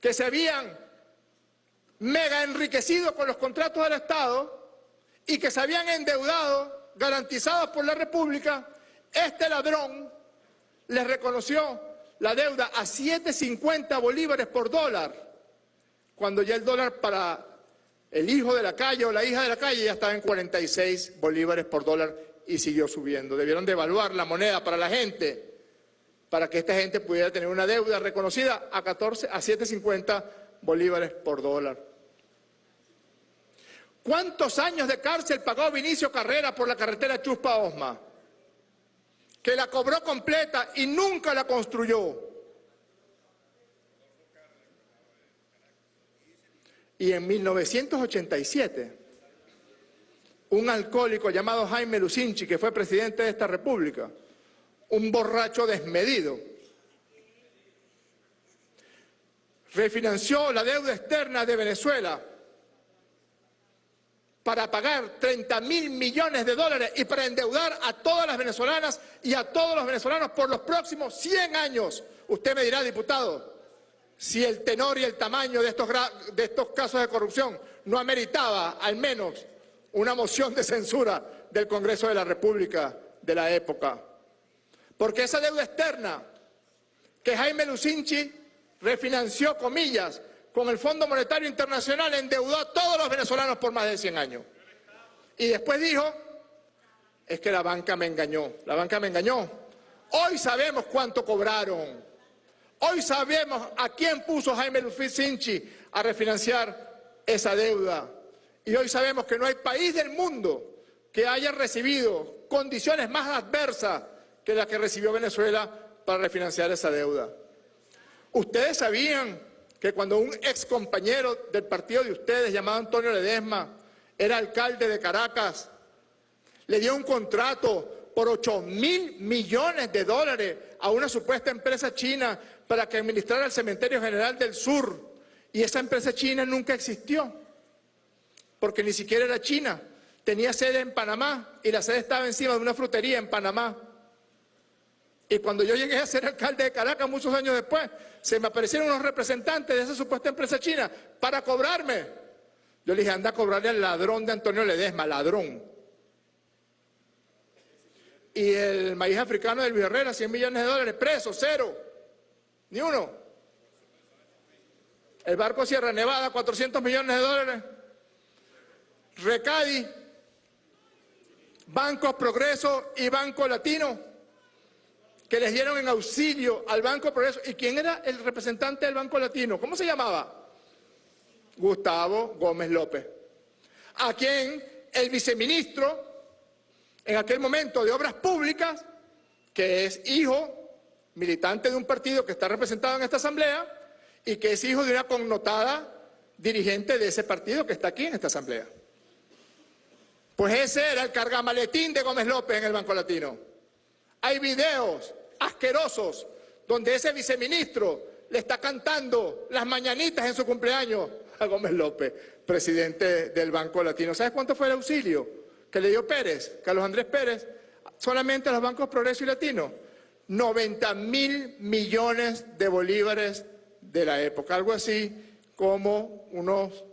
que se habían mega enriquecido con los contratos del Estado y que se habían endeudado garantizados por la República, este ladrón les reconoció la deuda a 7.50 bolívares por dólar, cuando ya el dólar para el hijo de la calle o la hija de la calle ya estaba en 46 bolívares por dólar y siguió subiendo. Debieron devaluar la moneda para la gente para que esta gente pudiera tener una deuda reconocida a 14 a 7.50 bolívares por dólar. ¿Cuántos años de cárcel pagó Vinicio Carrera por la carretera Chuspa-Osma? Que la cobró completa y nunca la construyó. Y en 1987, un alcohólico llamado Jaime Lucinchi, que fue presidente de esta república, un borracho desmedido. Refinanció la deuda externa de Venezuela para pagar 30 mil millones de dólares y para endeudar a todas las venezolanas y a todos los venezolanos por los próximos 100 años. Usted me dirá, diputado, si el tenor y el tamaño de estos, de estos casos de corrupción no ameritaba al menos una moción de censura del Congreso de la República de la época. Porque esa deuda externa que Jaime Lucinchi refinanció, comillas, con el Fondo Monetario Internacional, endeudó a todos los venezolanos por más de 100 años. Y después dijo, es que la banca me engañó, la banca me engañó. Hoy sabemos cuánto cobraron. Hoy sabemos a quién puso Jaime Lucinchi a refinanciar esa deuda. Y hoy sabemos que no hay país del mundo que haya recibido condiciones más adversas que la que recibió Venezuela para refinanciar esa deuda. Ustedes sabían que cuando un ex compañero del partido de ustedes, llamado Antonio Ledesma, era alcalde de Caracas, le dio un contrato por 8 mil millones de dólares a una supuesta empresa china para que administrara el Cementerio General del Sur. Y esa empresa china nunca existió, porque ni siquiera era china. Tenía sede en Panamá y la sede estaba encima de una frutería en Panamá. Y cuando yo llegué a ser alcalde de Caracas muchos años después, se me aparecieron unos representantes de esa supuesta empresa china para cobrarme. Yo le dije, anda a cobrarle al ladrón de Antonio Ledesma, ladrón. Y el maíz africano del Herrera, 100 millones de dólares, preso, cero, ni uno. El barco Sierra Nevada, 400 millones de dólares. Recadi, Banco Progreso y Banco Latino que les dieron en auxilio al Banco Progreso. ¿Y quién era el representante del Banco Latino? ¿Cómo se llamaba? Gustavo Gómez López. A quien el viceministro, en aquel momento de Obras Públicas, que es hijo, militante de un partido que está representado en esta asamblea, y que es hijo de una connotada dirigente de ese partido que está aquí en esta asamblea. Pues ese era el cargamaletín de Gómez López en el Banco Latino. Hay videos asquerosos donde ese viceministro le está cantando las mañanitas en su cumpleaños a Gómez López, presidente del Banco Latino. ¿Sabes cuánto fue el auxilio que le dio Pérez, Carlos Andrés Pérez, solamente a los bancos Progreso y Latino? 90 mil millones de bolívares de la época, algo así como unos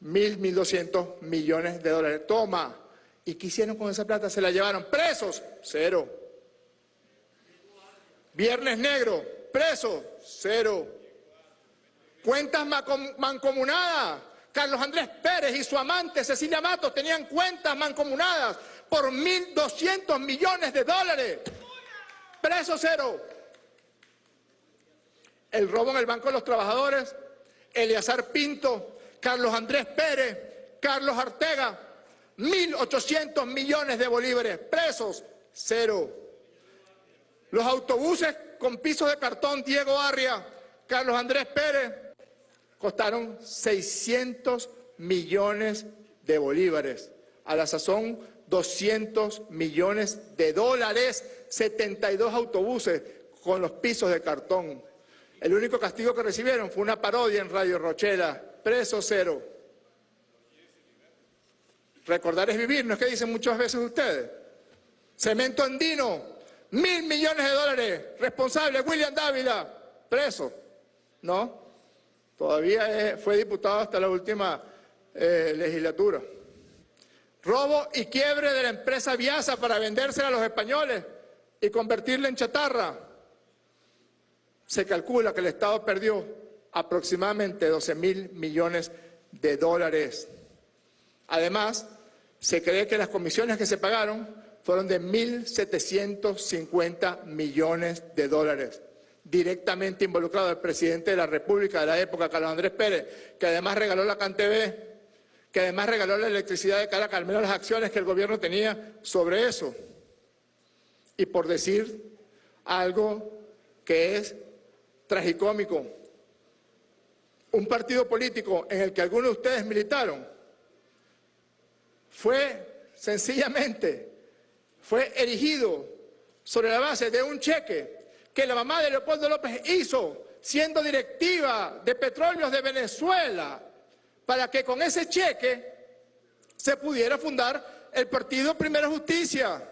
mil, mil doscientos millones de dólares. Toma. ¿Y qué hicieron con esa plata? Se la llevaron presos, cero. Viernes Negro, preso, cero. Cuentas mancomunadas. Carlos Andrés Pérez y su amante Cecilia Matos tenían cuentas mancomunadas por 1.200 millones de dólares. Preso cero. El robo en el Banco de los Trabajadores, Eleazar Pinto, Carlos Andrés Pérez Carlos Artega, 1.800 millones de bolívares, presos, cero. Los autobuses con pisos de cartón, Diego Arria, Carlos Andrés Pérez, costaron 600 millones de bolívares. A la sazón, 200 millones de dólares, 72 autobuses con los pisos de cartón. El único castigo que recibieron fue una parodia en Radio Rochela, preso cero. Recordar es vivir, ¿no es que dicen muchas veces ustedes? Cemento Andino, mil millones de dólares, responsable William Dávila, preso, ¿no? Todavía fue diputado hasta la última eh, legislatura. Robo y quiebre de la empresa Viasa para vendérsela a los españoles y convertirla en chatarra. Se calcula que el Estado perdió aproximadamente 12 mil millones de dólares. Además, se cree que las comisiones que se pagaron fueron de 1.750 millones de dólares, directamente involucrado el presidente de la República de la época, Carlos Andrés Pérez, que además regaló la CanTV, que además regaló la electricidad de Caracas, al menos las acciones que el gobierno tenía sobre eso. Y por decir algo que es tragicómico, un partido político en el que algunos de ustedes militaron fue sencillamente, fue erigido sobre la base de un cheque que la mamá de Leopoldo López hizo siendo directiva de Petróleos de Venezuela para que con ese cheque se pudiera fundar el partido Primera Justicia.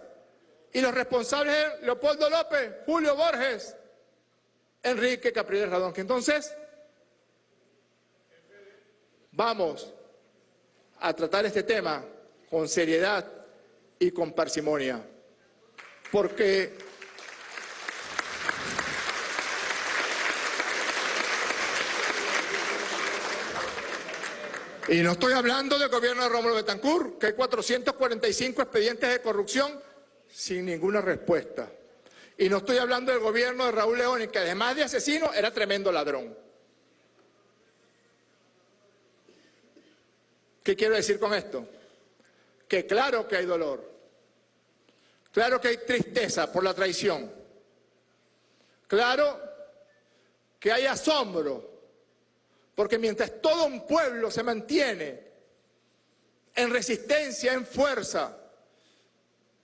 Y los responsables eran Leopoldo López, Julio Borges, Enrique Capriles Radón. Entonces vamos a tratar este tema con seriedad y con parsimonia. Porque Y no estoy hablando del gobierno de Rómulo Betancourt, que hay 445 expedientes de corrupción sin ninguna respuesta. Y no estoy hablando del gobierno de Raúl León, que además de asesino era tremendo ladrón. ¿Qué quiero decir con esto? Que claro que hay dolor, claro que hay tristeza por la traición, claro que hay asombro porque mientras todo un pueblo se mantiene en resistencia, en fuerza,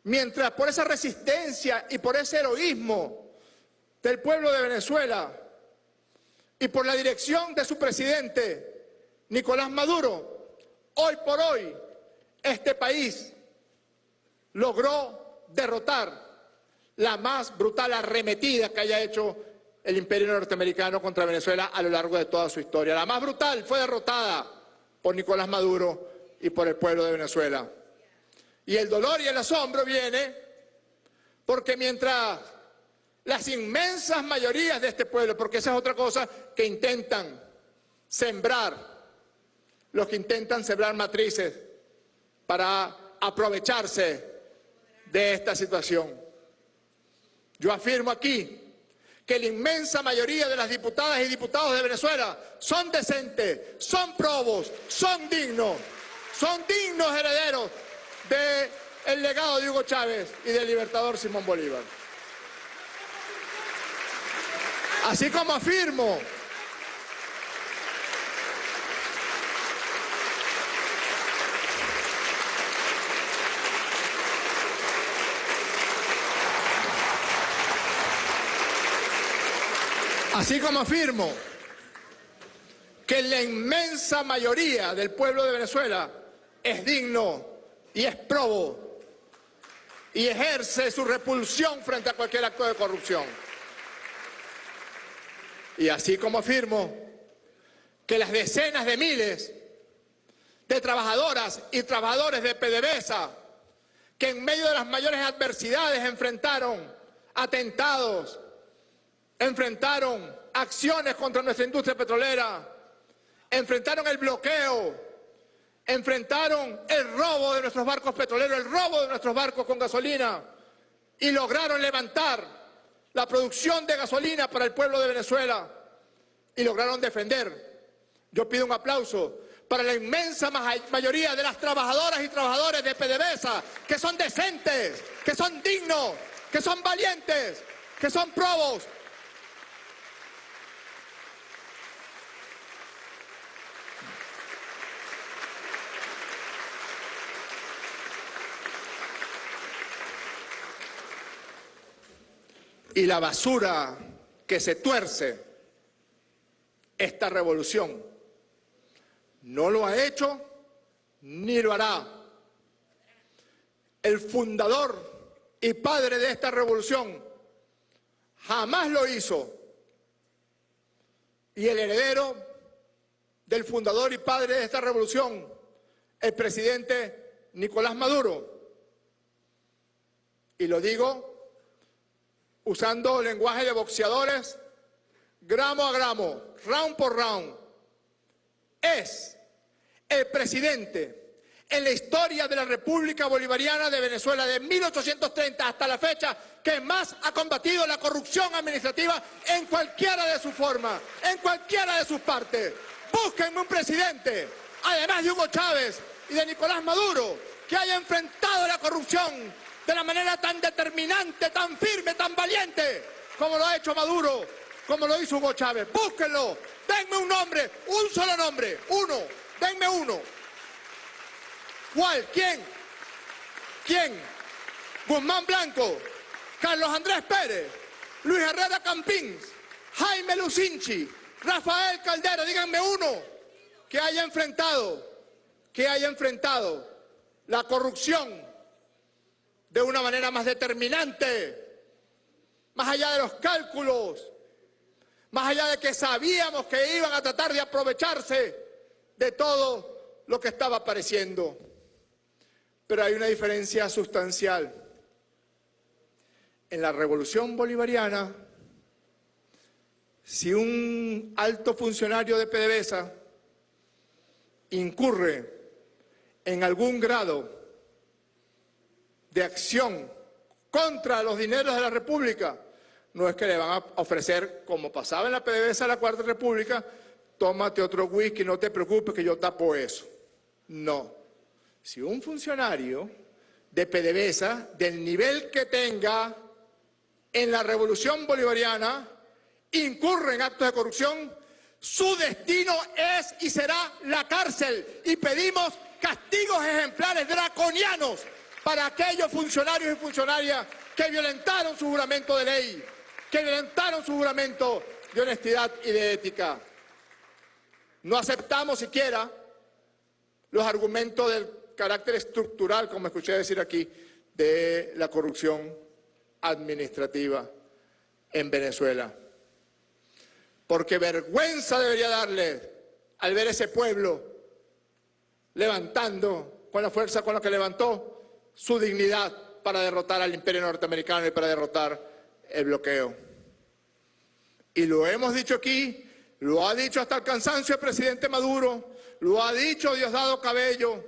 mientras por esa resistencia y por ese heroísmo del pueblo de Venezuela y por la dirección de su presidente, Nicolás Maduro, hoy por hoy este país logró derrotar la más brutal arremetida que haya hecho el imperio norteamericano contra Venezuela a lo largo de toda su historia. La más brutal fue derrotada por Nicolás Maduro y por el pueblo de Venezuela. Y el dolor y el asombro viene porque mientras las inmensas mayorías de este pueblo, porque esa es otra cosa que intentan sembrar, los que intentan sembrar matrices para aprovecharse de esta situación. Yo afirmo aquí que la inmensa mayoría de las diputadas y diputados de Venezuela son decentes, son probos, son dignos, son dignos herederos del legado de Hugo Chávez y del libertador Simón Bolívar. Así como afirmo Así como afirmo que la inmensa mayoría del pueblo de Venezuela es digno y es probo y ejerce su repulsión frente a cualquier acto de corrupción. Y así como afirmo que las decenas de miles de trabajadoras y trabajadores de PDVSA que en medio de las mayores adversidades enfrentaron atentados, enfrentaron acciones contra nuestra industria petrolera, enfrentaron el bloqueo, enfrentaron el robo de nuestros barcos petroleros, el robo de nuestros barcos con gasolina y lograron levantar la producción de gasolina para el pueblo de Venezuela y lograron defender. Yo pido un aplauso para la inmensa mayoría de las trabajadoras y trabajadores de PDVSA, que son decentes, que son dignos, que son valientes, que son probos. Y la basura que se tuerce esta revolución no lo ha hecho ni lo hará. El fundador y padre de esta revolución jamás lo hizo. Y el heredero del fundador y padre de esta revolución, el presidente Nicolás Maduro. Y lo digo usando lenguaje de boxeadores, gramo a gramo, round por round, es el presidente en la historia de la República Bolivariana de Venezuela de 1830 hasta la fecha que más ha combatido la corrupción administrativa en cualquiera de sus formas, en cualquiera de sus partes. Búsquenme un presidente, además de Hugo Chávez y de Nicolás Maduro, que haya enfrentado la corrupción de la manera tan determinante, tan firme, tan valiente, como lo ha hecho Maduro, como lo hizo Hugo Chávez. Búsquenlo, denme un nombre, un solo nombre, uno, denme uno. ¿Cuál? ¿Quién? ¿Quién? Guzmán Blanco, Carlos Andrés Pérez, Luis Herrera Campins, Jaime Lucinchi, Rafael Caldera, díganme uno que haya enfrentado, que haya enfrentado la corrupción de una manera más determinante, más allá de los cálculos, más allá de que sabíamos que iban a tratar de aprovecharse de todo lo que estaba apareciendo. Pero hay una diferencia sustancial. En la revolución bolivariana, si un alto funcionario de PDVSA incurre en algún grado de acción contra los dineros de la República, no es que le van a ofrecer, como pasaba en la PDVSA de la Cuarta República, tómate otro whisky, no te preocupes que yo tapo eso. No. Si un funcionario de PDVSA, del nivel que tenga en la revolución bolivariana, incurre en actos de corrupción, su destino es y será la cárcel. Y pedimos castigos ejemplares draconianos para aquellos funcionarios y funcionarias que violentaron su juramento de ley, que violentaron su juramento de honestidad y de ética. No aceptamos siquiera los argumentos del carácter estructural, como escuché decir aquí, de la corrupción administrativa en Venezuela. Porque vergüenza debería darle al ver ese pueblo levantando con la fuerza con la que levantó su dignidad para derrotar al imperio norteamericano y para derrotar el bloqueo. Y lo hemos dicho aquí, lo ha dicho hasta el cansancio el presidente Maduro, lo ha dicho Diosdado Cabello,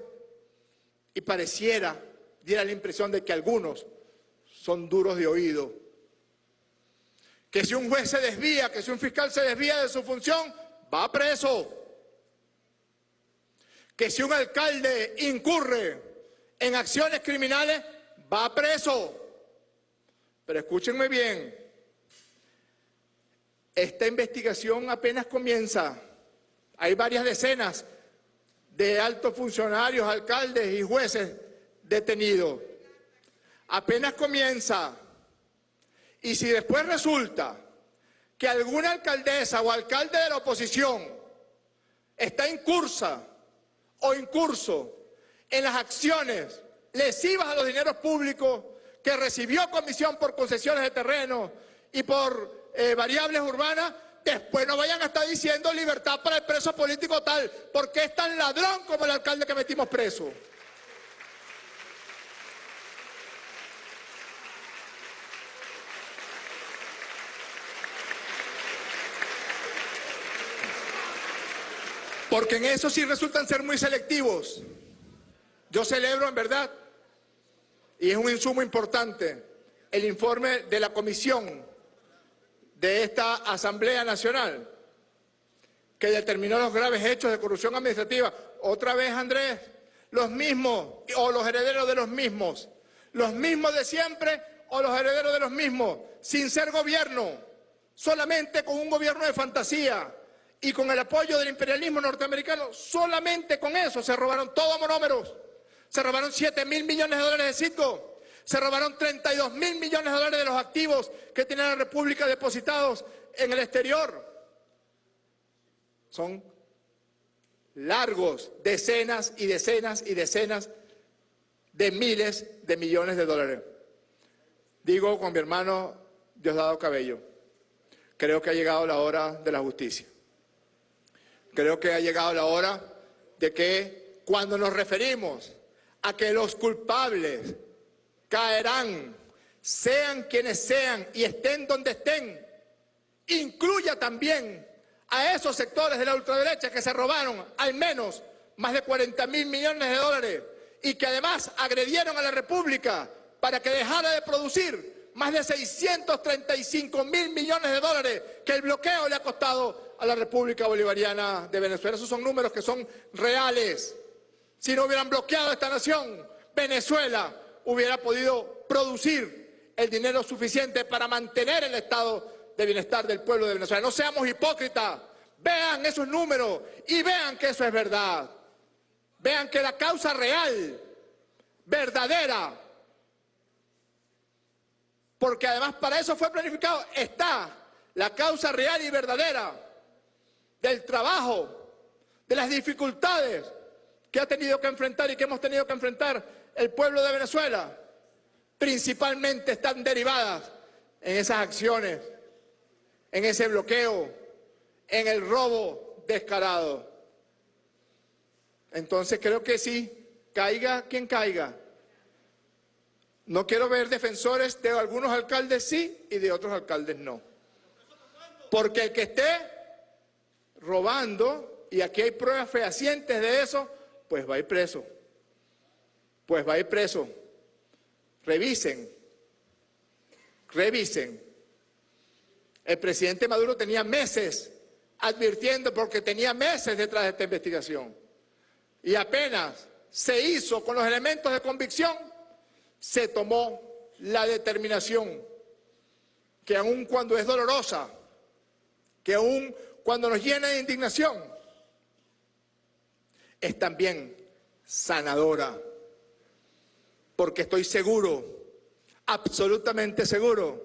y pareciera, diera la impresión de que algunos son duros de oído. Que si un juez se desvía, que si un fiscal se desvía de su función, va preso. Que si un alcalde incurre en acciones criminales, va preso. Pero escúchenme bien, esta investigación apenas comienza. Hay varias decenas de altos funcionarios, alcaldes y jueces detenidos. Apenas comienza. Y si después resulta que alguna alcaldesa o alcalde de la oposición está en cursa o en curso en las acciones lesivas a los dineros públicos que recibió comisión por concesiones de terreno y por eh, variables urbanas, después no vayan a estar diciendo libertad para el preso político tal, porque es tan ladrón como el alcalde que metimos preso. Porque en eso sí resultan ser muy selectivos. Yo celebro en verdad, y es un insumo importante, el informe de la comisión de esta Asamblea Nacional, que determinó los graves hechos de corrupción administrativa. Otra vez, Andrés, los mismos o los herederos de los mismos. Los mismos de siempre o los herederos de los mismos, sin ser gobierno, solamente con un gobierno de fantasía y con el apoyo del imperialismo norteamericano, solamente con eso se robaron todos monómeros. Se robaron 7 mil millones de dólares de Citgo, se robaron 32 mil millones de dólares de los activos que tiene la República depositados en el exterior. Son largos, decenas y decenas y decenas de miles de millones de dólares. Digo con mi hermano Diosdado Cabello, creo que ha llegado la hora de la justicia. Creo que ha llegado la hora de que cuando nos referimos a que los culpables caerán, sean quienes sean y estén donde estén, incluya también a esos sectores de la ultraderecha que se robaron al menos más de 40 mil millones de dólares y que además agredieron a la República para que dejara de producir más de 635 mil millones de dólares que el bloqueo le ha costado a la República Bolivariana de Venezuela. Esos son números que son reales. Si no hubieran bloqueado esta nación, Venezuela hubiera podido producir el dinero suficiente para mantener el estado de bienestar del pueblo de Venezuela. No seamos hipócritas, vean esos números y vean que eso es verdad. Vean que la causa real, verdadera, porque además para eso fue planificado, está la causa real y verdadera del trabajo, de las dificultades que ha tenido que enfrentar y que hemos tenido que enfrentar el pueblo de Venezuela, principalmente están derivadas en esas acciones, en ese bloqueo, en el robo descarado. Entonces creo que sí, caiga quien caiga. No quiero ver defensores de algunos alcaldes sí y de otros alcaldes no. Porque el que esté robando, y aquí hay pruebas fehacientes de eso, pues va a ir preso. Pues va a ir preso. Revisen. Revisen. El presidente Maduro tenía meses advirtiendo porque tenía meses detrás de esta investigación y apenas se hizo con los elementos de convicción, se tomó la determinación que aun cuando es dolorosa, que aun cuando nos llena de indignación, es también sanadora. Porque estoy seguro, absolutamente seguro,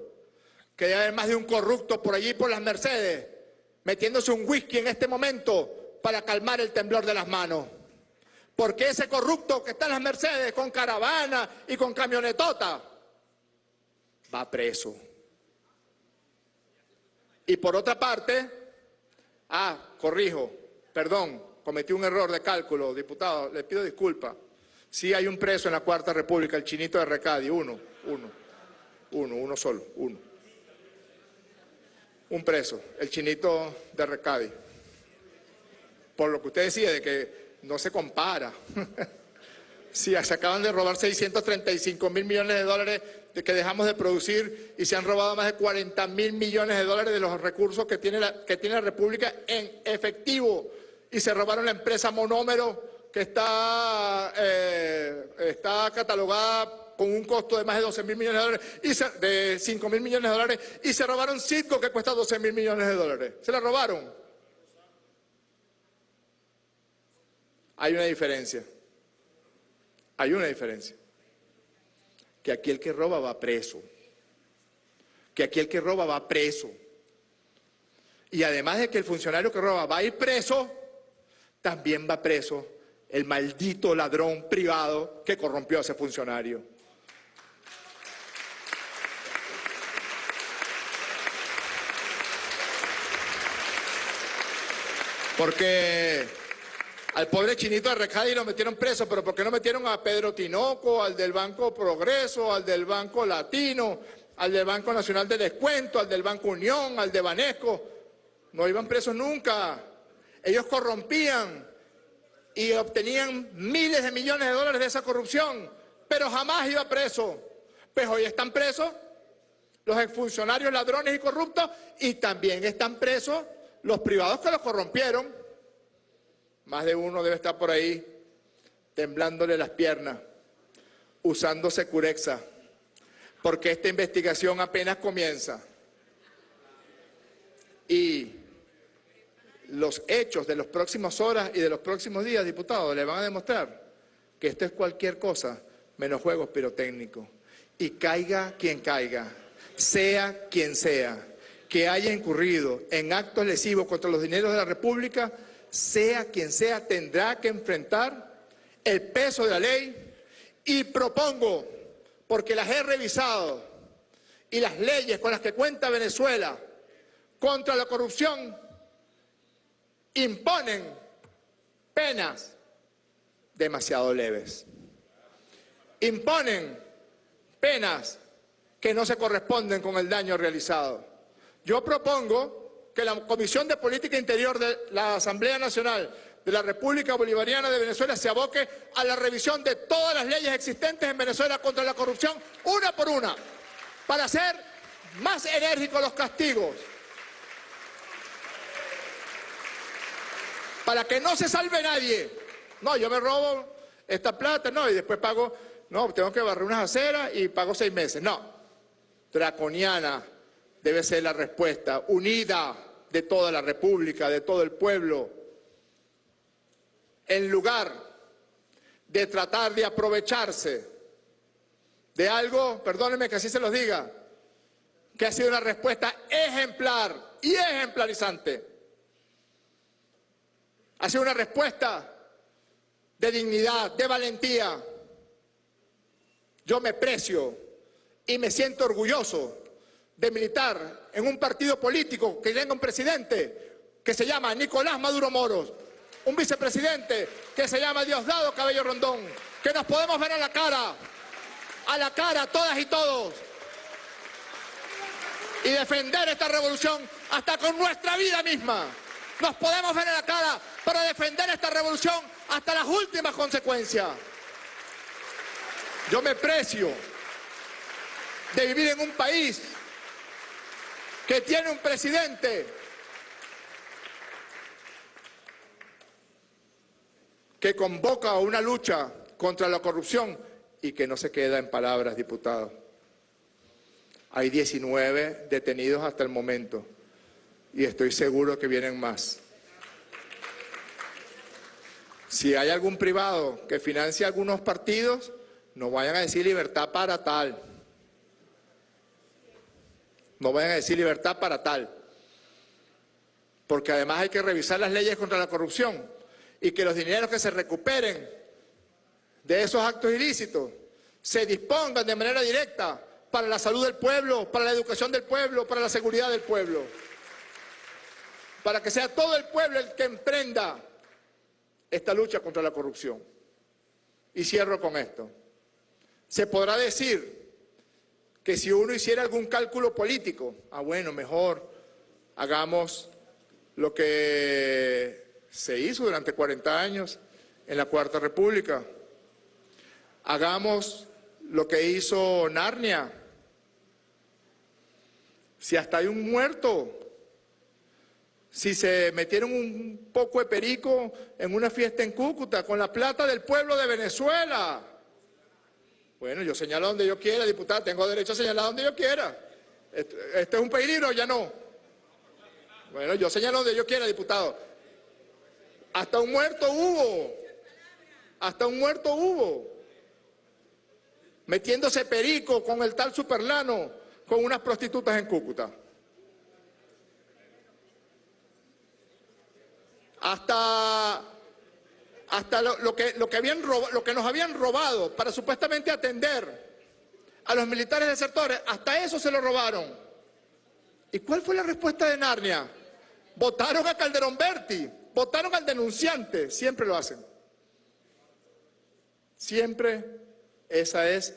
que hay más de un corrupto por allí por las Mercedes, metiéndose un whisky en este momento para calmar el temblor de las manos. Porque ese corrupto que está en las Mercedes con caravana y con camionetota va preso. Y por otra parte, ah, corrijo, perdón, cometí un error de cálculo, diputado, le pido disculpas. Sí hay un preso en la Cuarta República, el chinito de Recadi, uno, uno, uno, uno solo, uno. Un preso, el chinito de Recadi. Por lo que usted decía de que no se compara. si se acaban de robar 635 mil millones de dólares de que dejamos de producir y se han robado más de 40 mil millones de dólares de los recursos que tiene, la, que tiene la República en efectivo y se robaron la empresa Monómero que está, eh, está catalogada con un costo de más de 12 mil millones de dólares, y de 5 mil millones de dólares, y se robaron Citgo que cuesta 12 mil millones de dólares. Se la robaron. Hay una diferencia. Hay una diferencia. Que aquí el que roba va preso. Que aquí el que roba va preso. Y además de que el funcionario que roba va a ir preso, también va preso el maldito ladrón privado que corrompió a ese funcionario. Porque al pobre chinito de Recadi lo metieron preso, pero ¿por qué no metieron a Pedro Tinoco, al del Banco Progreso, al del Banco Latino, al del Banco Nacional de Descuento, al del Banco Unión, al de Banesco? No iban presos nunca. Ellos corrompían y obtenían miles de millones de dólares de esa corrupción, pero jamás iba preso. Pues hoy están presos los exfuncionarios ladrones y corruptos y también están presos los privados que lo corrompieron. Más de uno debe estar por ahí temblándole las piernas, usando Securexa, porque esta investigación apenas comienza. Y los hechos de las próximas horas y de los próximos días, diputados, le van a demostrar que esto es cualquier cosa menos juegos pirotécnicos. Y caiga quien caiga, sea quien sea, que haya incurrido en actos lesivos contra los dineros de la República, sea quien sea, tendrá que enfrentar el peso de la ley y propongo, porque las he revisado, y las leyes con las que cuenta Venezuela contra la corrupción imponen penas demasiado leves. Imponen penas que no se corresponden con el daño realizado. Yo propongo que la Comisión de Política Interior de la Asamblea Nacional de la República Bolivariana de Venezuela se aboque a la revisión de todas las leyes existentes en Venezuela contra la corrupción, una por una, para hacer más enérgicos los castigos, para que no se salve nadie. No, yo me robo esta plata, no, y después pago, no, tengo que barrer unas aceras y pago seis meses. No, draconiana debe ser la respuesta, unida de toda la República, de todo el pueblo, en lugar de tratar de aprovecharse de algo, perdónenme que así se los diga, que ha sido una respuesta ejemplar y ejemplarizante. Ha sido una respuesta de dignidad, de valentía. Yo me precio y me siento orgulloso de militar en un partido político que tenga un presidente que se llama Nicolás Maduro Moros, un vicepresidente que se llama Diosdado Cabello Rondón, que nos podemos ver a la cara, a la cara todas y todos, y defender esta revolución hasta con nuestra vida misma. Nos podemos ver a la cara para defender esta revolución hasta las últimas consecuencias. Yo me precio de vivir en un país que tiene un presidente que convoca a una lucha contra la corrupción y que no se queda en palabras, diputados. Hay 19 detenidos hasta el momento y estoy seguro que vienen más. Si hay algún privado que financie algunos partidos, no vayan a decir libertad para tal. No vayan a decir libertad para tal. Porque además hay que revisar las leyes contra la corrupción y que los dineros que se recuperen de esos actos ilícitos se dispongan de manera directa para la salud del pueblo, para la educación del pueblo, para la seguridad del pueblo. Para que sea todo el pueblo el que emprenda esta lucha contra la corrupción. Y cierro con esto. Se podrá decir que si uno hiciera algún cálculo político, ah bueno, mejor hagamos lo que se hizo durante 40 años en la Cuarta República. Hagamos lo que hizo Narnia. Si hasta hay un muerto, si se metieron un poco de perico en una fiesta en Cúcuta con la plata del pueblo de Venezuela. Bueno, yo señalo donde yo quiera, diputada, tengo derecho a señalar donde yo quiera. ¿Este, es un peligro o ya no? Bueno, yo señalo donde yo quiera, diputado. Hasta un muerto hubo. Hasta un muerto hubo. Metiéndose perico con el tal Superlano, con unas prostitutas en Cúcuta. Hasta, hasta lo, que, lo, que nos habían robado para supuestamente atender a los militares desertores, hasta eso se lo robaron. ¿Y cuál fue la respuesta de Narnia? Votaron a Calderón Berti, votaron al denunciante, siempre lo hacen. Siempre esa es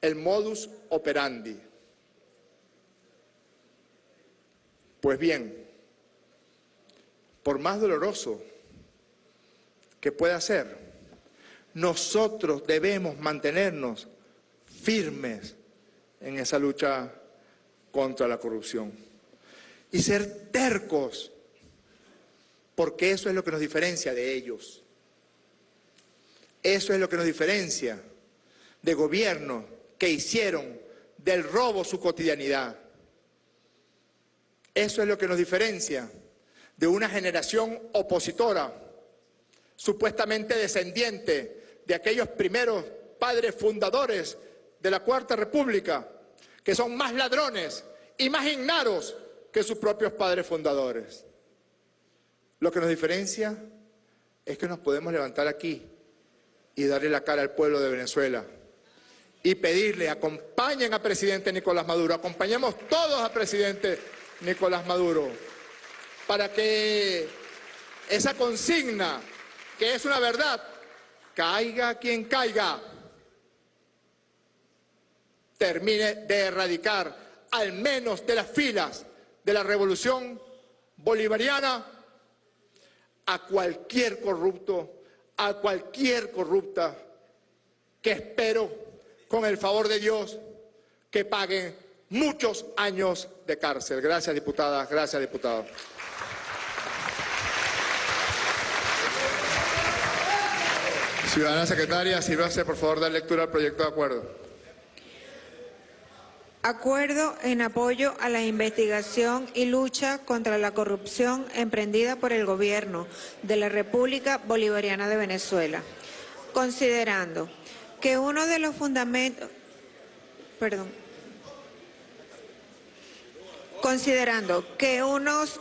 el modus operandi. Pues bien, por más doloroso que pueda ser, nosotros debemos mantenernos firmes en esa lucha contra la corrupción y ser tercos porque eso es lo que nos diferencia de ellos. Eso es lo que nos diferencia de gobiernos que hicieron del robo su cotidianidad. Eso es lo que nos diferencia de una generación opositora, supuestamente descendiente de aquellos primeros padres fundadores de la Cuarta República, que son más ladrones y más ignaros que sus propios padres fundadores. Lo que nos diferencia es que nos podemos levantar aquí y darle la cara al pueblo de Venezuela y pedirle, acompañen al presidente Nicolás Maduro, acompañemos todos al presidente Nicolás Maduro, para que esa consigna, que es una verdad, caiga quien caiga, termine de erradicar al menos de las filas de la revolución bolivariana a cualquier corrupto, a cualquier corrupta que espero, con el favor de Dios, que paguen muchos años de cárcel. Gracias, diputada. Gracias, diputado. Ciudadana secretaria, sírvase por favor dar lectura al proyecto de acuerdo. Acuerdo en apoyo a la investigación y lucha contra la corrupción emprendida por el gobierno de la República Bolivariana de Venezuela, considerando que uno de los fundamentos, perdón, considerando que unos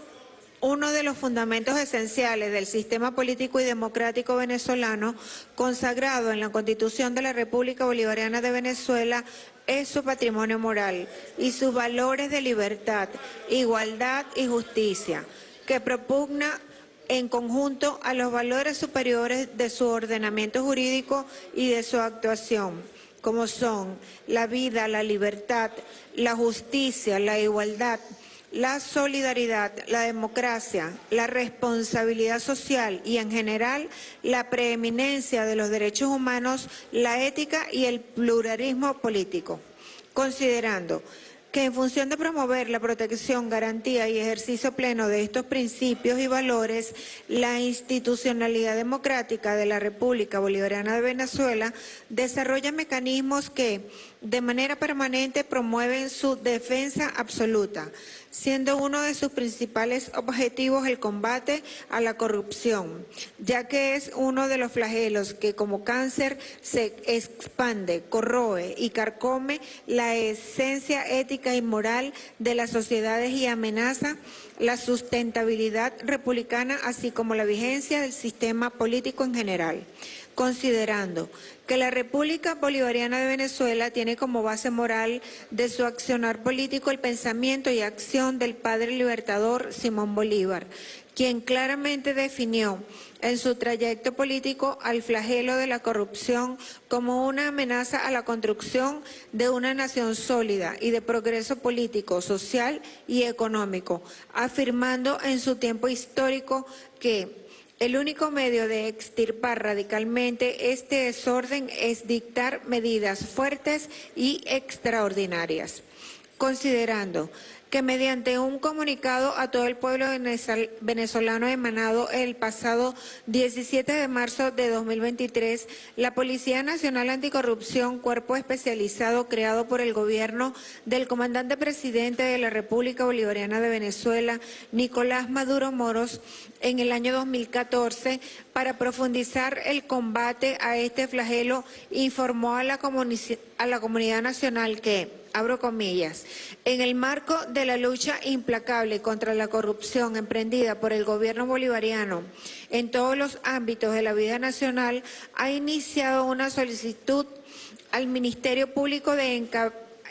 uno de los fundamentos esenciales del sistema político y democrático venezolano, consagrado en la Constitución de la República Bolivariana de Venezuela, es su patrimonio moral y sus valores de libertad, igualdad y justicia, que propugna en conjunto a los valores superiores de su ordenamiento jurídico y de su actuación, como son la vida, la libertad, la justicia, la igualdad, la solidaridad, la democracia, la responsabilidad social y en general la preeminencia de los derechos humanos, la ética y el pluralismo político, considerando que en función de promover la protección, garantía y ejercicio pleno de estos principios y valores, la institucionalidad democrática de la República Bolivariana de Venezuela desarrolla mecanismos que, de manera permanente, promueven su defensa absoluta, siendo uno de sus principales objetivos el combate a la corrupción, ya que es uno de los flagelos que como cáncer se expande, corroe y carcome la esencia ética y moral de las sociedades y amenaza la sustentabilidad republicana, así como la vigencia del sistema político en general considerando que la República Bolivariana de Venezuela tiene como base moral de su accionar político el pensamiento y acción del padre libertador Simón Bolívar, quien claramente definió en su trayecto político al flagelo de la corrupción como una amenaza a la construcción de una nación sólida y de progreso político, social y económico, afirmando en su tiempo histórico que el único medio de extirpar radicalmente este desorden es dictar medidas fuertes y extraordinarias, considerando que mediante un comunicado a todo el pueblo venezolano emanado el pasado 17 de marzo de 2023, la Policía Nacional Anticorrupción, cuerpo especializado creado por el gobierno del comandante presidente de la República Bolivariana de Venezuela, Nicolás Maduro Moros, en el año 2014, para profundizar el combate a este flagelo, informó a la, a la comunidad nacional que abro comillas, en el marco de la lucha implacable contra la corrupción emprendida por el gobierno bolivariano en todos los ámbitos de la vida nacional, ha iniciado una solicitud al Ministerio Público de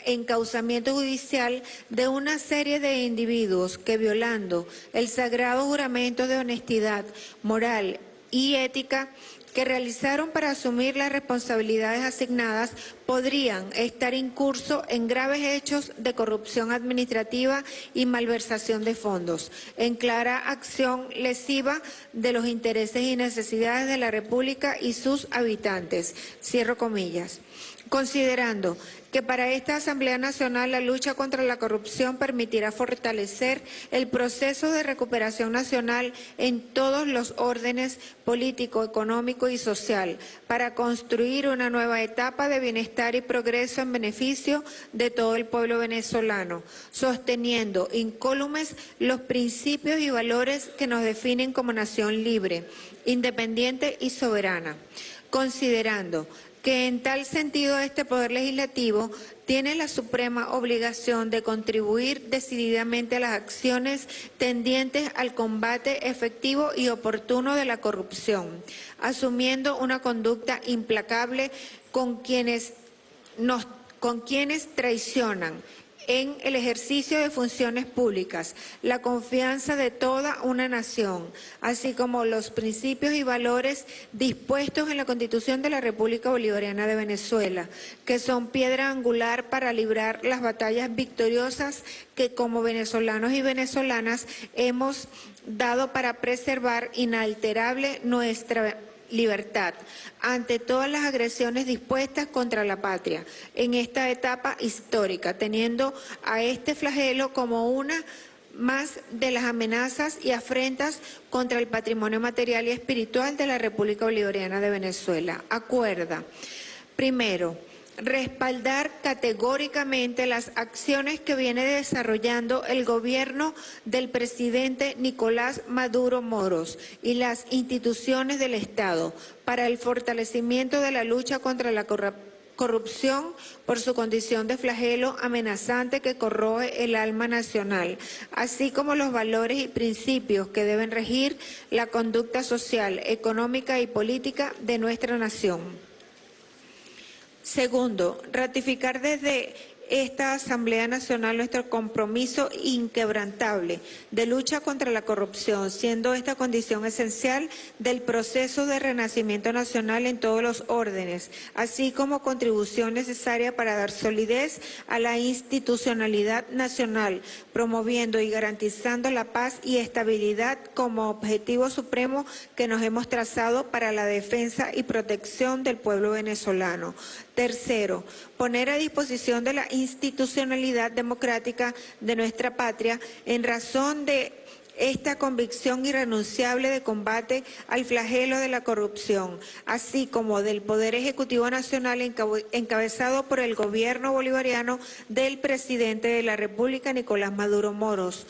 encauzamiento judicial de una serie de individuos que violando el sagrado juramento de honestidad moral y ética que realizaron para asumir las responsabilidades asignadas podrían estar incurso en graves hechos de corrupción administrativa y malversación de fondos, en clara acción lesiva de los intereses y necesidades de la República y sus habitantes. Cierro comillas. Considerando que para esta Asamblea Nacional la lucha contra la corrupción permitirá fortalecer el proceso de recuperación nacional en todos los órdenes político, económico y social para construir una nueva etapa de bienestar y progreso en beneficio de todo el pueblo venezolano, sosteniendo incólumes los principios y valores que nos definen como nación libre, independiente y soberana, considerando que en tal sentido este Poder Legislativo tiene la suprema obligación de contribuir decididamente a las acciones tendientes al combate efectivo y oportuno de la corrupción, asumiendo una conducta implacable con quienes, nos, con quienes traicionan en el ejercicio de funciones públicas, la confianza de toda una nación, así como los principios y valores dispuestos en la Constitución de la República Bolivariana de Venezuela, que son piedra angular para librar las batallas victoriosas que como venezolanos y venezolanas hemos dado para preservar inalterable nuestra libertad ante todas las agresiones dispuestas contra la patria en esta etapa histórica, teniendo a este flagelo como una más de las amenazas y afrentas contra el patrimonio material y espiritual de la República Bolivariana de Venezuela. Acuerda, primero, respaldar categóricamente las acciones que viene desarrollando el gobierno del presidente Nicolás Maduro Moros y las instituciones del Estado para el fortalecimiento de la lucha contra la corrupción por su condición de flagelo amenazante que corroe el alma nacional, así como los valores y principios que deben regir la conducta social, económica y política de nuestra nación. Segundo, ratificar desde esta Asamblea Nacional nuestro compromiso inquebrantable de lucha contra la corrupción, siendo esta condición esencial del proceso de renacimiento nacional en todos los órdenes, así como contribución necesaria para dar solidez a la institucionalidad nacional, promoviendo y garantizando la paz y estabilidad como objetivo supremo que nos hemos trazado para la defensa y protección del pueblo venezolano. Tercero, poner a disposición de la institucionalidad democrática de nuestra patria en razón de esta convicción irrenunciable de combate al flagelo de la corrupción, así como del Poder Ejecutivo Nacional encabezado por el gobierno bolivariano del presidente de la República, Nicolás Maduro Moros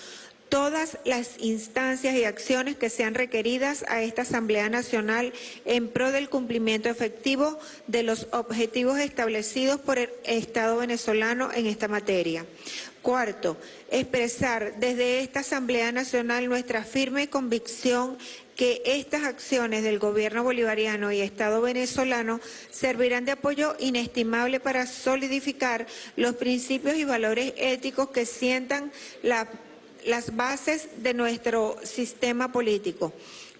todas las instancias y acciones que sean requeridas a esta Asamblea Nacional en pro del cumplimiento efectivo de los objetivos establecidos por el Estado venezolano en esta materia. Cuarto, expresar desde esta Asamblea Nacional nuestra firme convicción que estas acciones del gobierno bolivariano y Estado venezolano servirán de apoyo inestimable para solidificar los principios y valores éticos que sientan la las bases de nuestro sistema político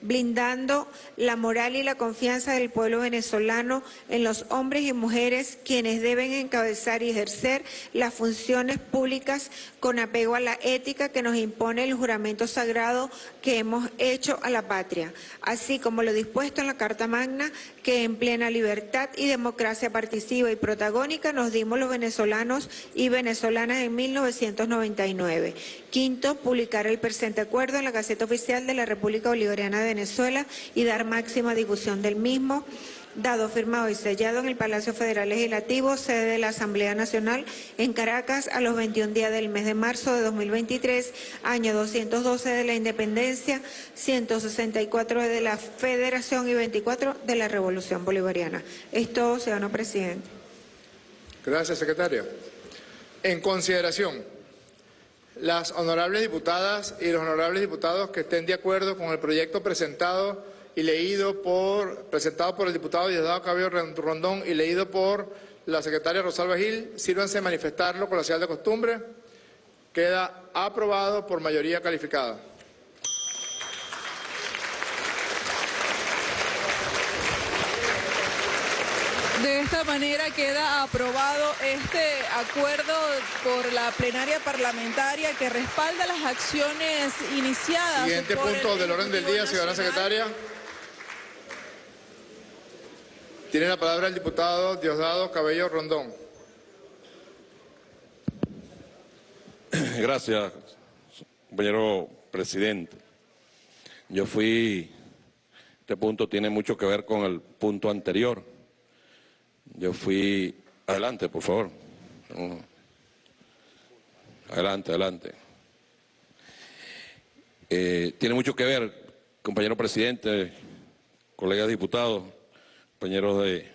blindando la moral y la confianza del pueblo venezolano en los hombres y mujeres quienes deben encabezar y ejercer las funciones públicas con apego a la ética que nos impone el juramento sagrado que hemos hecho a la patria, así como lo dispuesto en la Carta Magna que en plena libertad y democracia participa y protagónica nos dimos los venezolanos y venezolanas en 1999. Quinto, publicar el presente acuerdo en la Gaceta Oficial de la República Bolivariana de Venezuela y dar máxima difusión del mismo dado, firmado y sellado en el Palacio Federal Legislativo, sede de la Asamblea Nacional en Caracas a los 21 días del mes de marzo de 2023, año 212 de la Independencia, 164 de la Federación y 24 de la Revolución Bolivariana. Esto, ciudadano presidente. Gracias, secretario. En consideración, las honorables diputadas y los honorables diputados que estén de acuerdo con el proyecto presentado y leído por, presentado por el diputado Diosdado Cabello Rondón y leído por la secretaria Rosalba Gil, sírvanse a manifestarlo con la señal de costumbre. Queda aprobado por mayoría calificada. De esta manera queda aprobado este acuerdo por la plenaria parlamentaria que respalda las acciones iniciadas. Siguiente por el punto del orden del día, Ejecutivo ciudadana Nacional. secretaria. Tiene la palabra el diputado Diosdado Cabello Rondón. Gracias, compañero presidente. Yo fui, este punto tiene mucho que ver con el punto anterior. Yo fui, adelante, por favor. Adelante, adelante. Eh, tiene mucho que ver, compañero presidente, colegas diputados, compañeros de,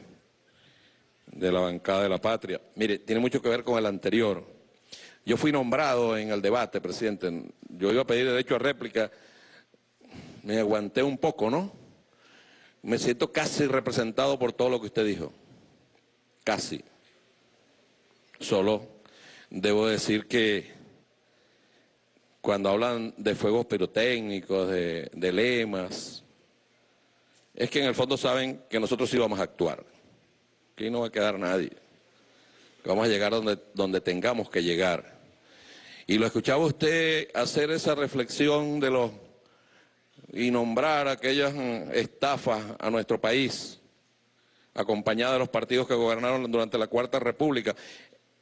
de la bancada de la patria. Mire, tiene mucho que ver con el anterior. Yo fui nombrado en el debate, presidente. Yo iba a pedir derecho a réplica. Me aguanté un poco, ¿no? Me siento casi representado por todo lo que usted dijo. Casi. Solo debo decir que cuando hablan de fuegos pirotécnicos, de, lemas, es que en el fondo saben que nosotros sí vamos a actuar. Aquí no va a quedar nadie. Vamos a llegar donde, donde tengamos que llegar. Y lo escuchaba usted hacer esa reflexión de los y nombrar aquellas mm, estafas a nuestro país, acompañada de los partidos que gobernaron durante la Cuarta República.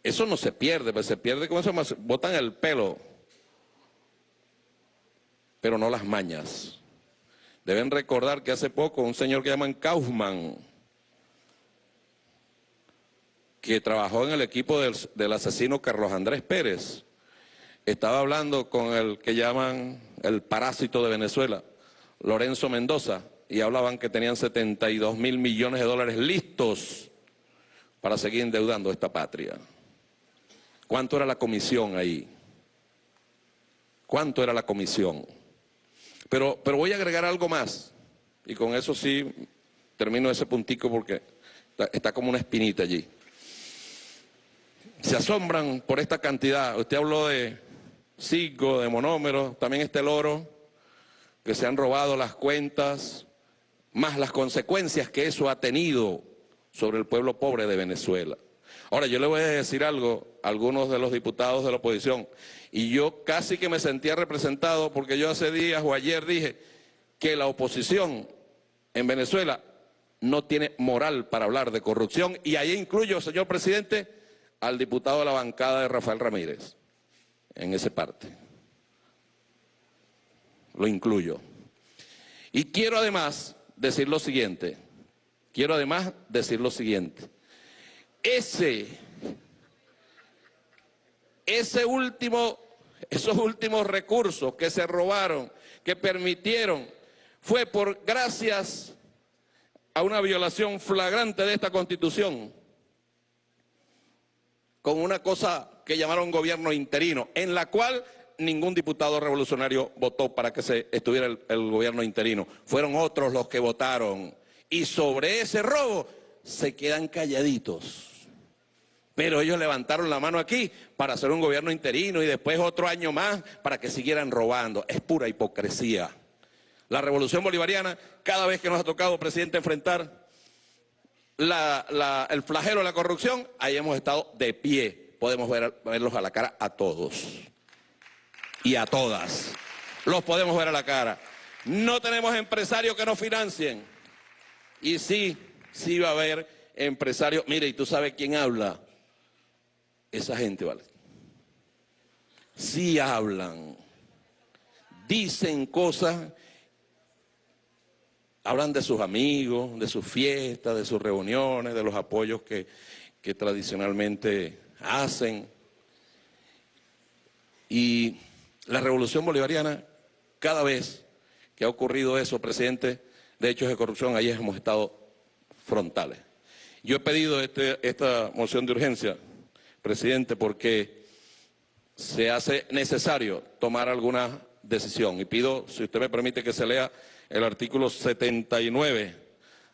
Eso no se pierde, pues se pierde con eso, más, botan el pelo, pero no las mañas. Deben recordar que hace poco un señor que llaman Kaufman, que trabajó en el equipo del, del asesino Carlos Andrés Pérez, estaba hablando con el que llaman el parásito de Venezuela, Lorenzo Mendoza, y hablaban que tenían 72 mil millones de dólares listos para seguir endeudando esta patria. ¿Cuánto era la comisión ahí? ¿Cuánto era la comisión? Pero, pero voy a agregar algo más, y con eso sí termino ese puntico porque está, como una espinita allí. Se asombran por esta cantidad. Usted habló de Cigo, de monómeros, también está el oro, que se han robado las cuentas, más las consecuencias que eso ha tenido sobre el pueblo pobre de Venezuela. Ahora, yo le voy a decir algo a algunos de los diputados de la oposición, y yo casi que me sentía representado porque yo hace días o ayer dije que la oposición en Venezuela no tiene moral para hablar de corrupción, y ahí incluyo, señor presidente, al diputado de la bancada de Rafael Ramírez en esa parte. Lo incluyo. Y quiero además decir lo siguiente, quiero además decir lo siguiente. Ese, ese último, esos últimos recursos que se robaron, que permitieron, fue por gracias a una violación flagrante de esta Constitución, con una cosa que llamaron gobierno interino, en la cual ningún diputado revolucionario votó para que se estuviera el, gobierno interino. Fueron otros los que votaron. Y sobre ese robo se quedan calladitos. Pero ellos levantaron la mano aquí para hacer un gobierno interino y después otro año más para que siguieran robando. Es pura hipocresía. La revolución bolivariana, cada vez que nos ha tocado, presidente, enfrentar el flagelo de la corrupción, ahí hemos estado de pie. Podemos ver, verlos a la cara a todos y a todas. Los podemos ver a la cara. No tenemos empresarios que nos financien. Y sí, sí va a haber empresarios. Mire, ¿y tú sabes quién habla? Esa gente, ¿vale? Sí hablan. Dicen cosas hablan de sus amigos, de sus fiestas, de sus reuniones, de los apoyos que, que tradicionalmente hacen. Y la revolución bolivariana, cada vez que ha ocurrido eso, presidente, de hechos de corrupción, ahí hemos estado frontales. Yo he pedido este, esta moción de urgencia, presidente, porque se hace necesario tomar alguna decisión. Y pido, si usted me permite, que se lea el artículo 79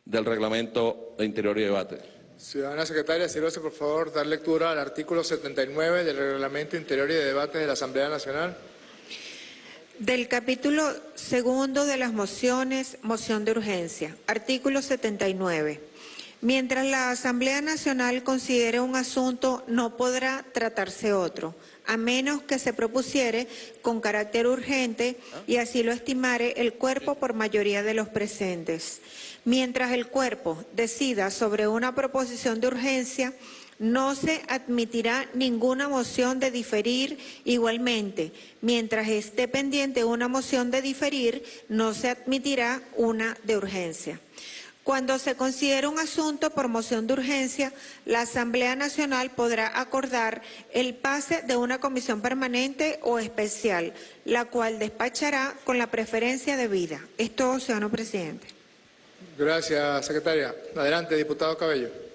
del Reglamento de Interior y Debate. Ciudadana Secretaria, sírvase por favor dar lectura al artículo 79 del Reglamento Interior y de Debate de la Asamblea Nacional. Del capítulo segundo de las mociones, moción de urgencia. Artículo 79. Mientras la Asamblea Nacional considere un asunto, no podrá tratarse otro, a menos que se propusiere con carácter urgente y así lo estimare el cuerpo por mayoría de los presentes. Mientras el cuerpo decida sobre una proposición de urgencia, no se admitirá ninguna moción de diferir igualmente. Mientras esté pendiente una moción de diferir, no se admitirá una de urgencia. Cuando se considere un asunto por moción de urgencia, la Asamblea Nacional podrá acordar el pase de una comisión permanente o especial, la cual despachará con la preferencia debida. Es todo, señor presidente. Gracias, secretaria. Adelante, diputado Cabello.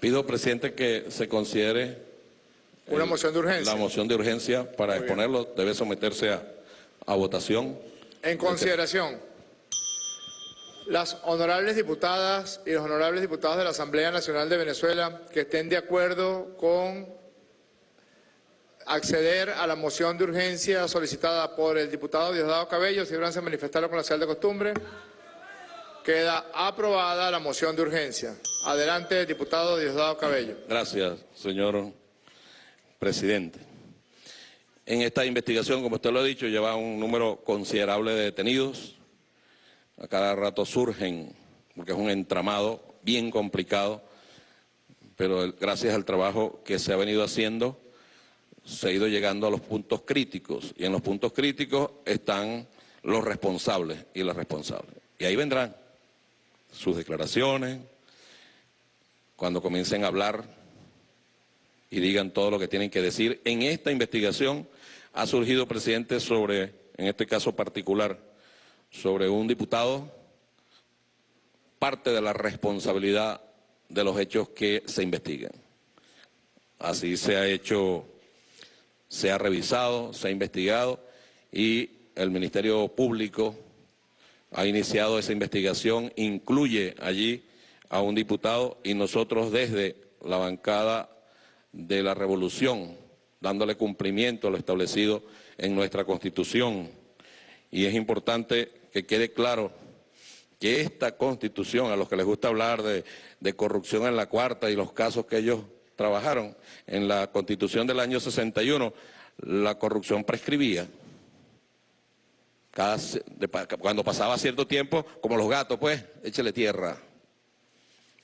Pido, presidente, que se considere Una el- moción de urgencia. La moción de urgencia para Muy bien. exponerlo debe someterse a, a votación. En consideración, las honorables diputadas y los honorables diputados de la Asamblea Nacional de Venezuela que estén de acuerdo con acceder a la moción de urgencia solicitada por el diputado Diosdado Cabello, si a manifestarlo con la señal de costumbre. Queda aprobada la moción de urgencia. Adelante, diputado Diosdado Cabello. Gracias, señor presidente. En esta investigación, como usted lo ha dicho, lleva un número considerable de detenidos. A cada rato surgen, porque es un entramado bien complicado, pero gracias al trabajo que se ha venido haciendo, se ha ido llegando a los puntos críticos. Y en los puntos críticos están los responsables y las responsables. Y ahí vendrán sus declaraciones, cuando comiencen a hablar y digan todo lo que tienen que decir. En esta investigación ha surgido, presidente, sobre, en este caso particular, sobre un diputado, parte de la responsabilidad de los hechos que se investigan. Así se ha hecho, se ha revisado, se ha investigado y el Ministerio Público ha iniciado esa investigación, incluye allí a un diputado y nosotros desde la bancada de la revolución, dándole cumplimiento a lo establecido en nuestra Constitución. Y es importante que quede claro que esta Constitución, a los que les gusta hablar de, de corrupción en la cuarta y los casos que ellos trabajaron, en la Constitución del año 61, la corrupción prescribía. Cuando pasaba cierto tiempo, como los gatos, pues, échele tierra.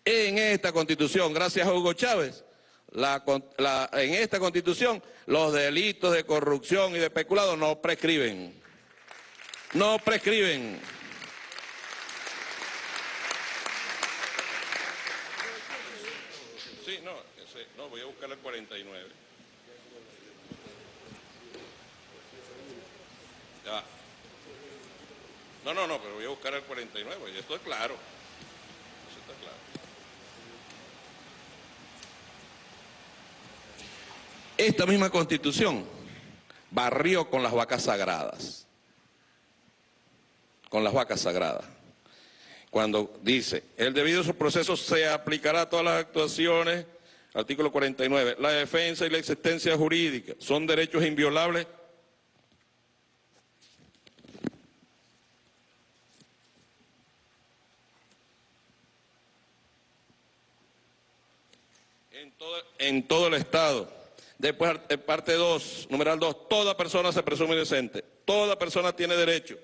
En esta constitución, gracias a Hugo Chávez, en esta constitución los delitos de corrupción y de peculado no prescriben. No prescriben. Sí, no, no, voy a buscar el 49. Ya. No, no, no, pero voy a buscar el 49, y esto es claro. Eso está claro. Esta misma constitución barrió con las vacas sagradas. Con las vacas sagradas. Cuando dice, el debido proceso se aplicará a todas las actuaciones, artículo 49, la defensa y la existencia jurídica son derechos inviolables en todo, el Estado. Después, parte 2, numeral 2, toda persona se presume inocente. Toda persona tiene derecho.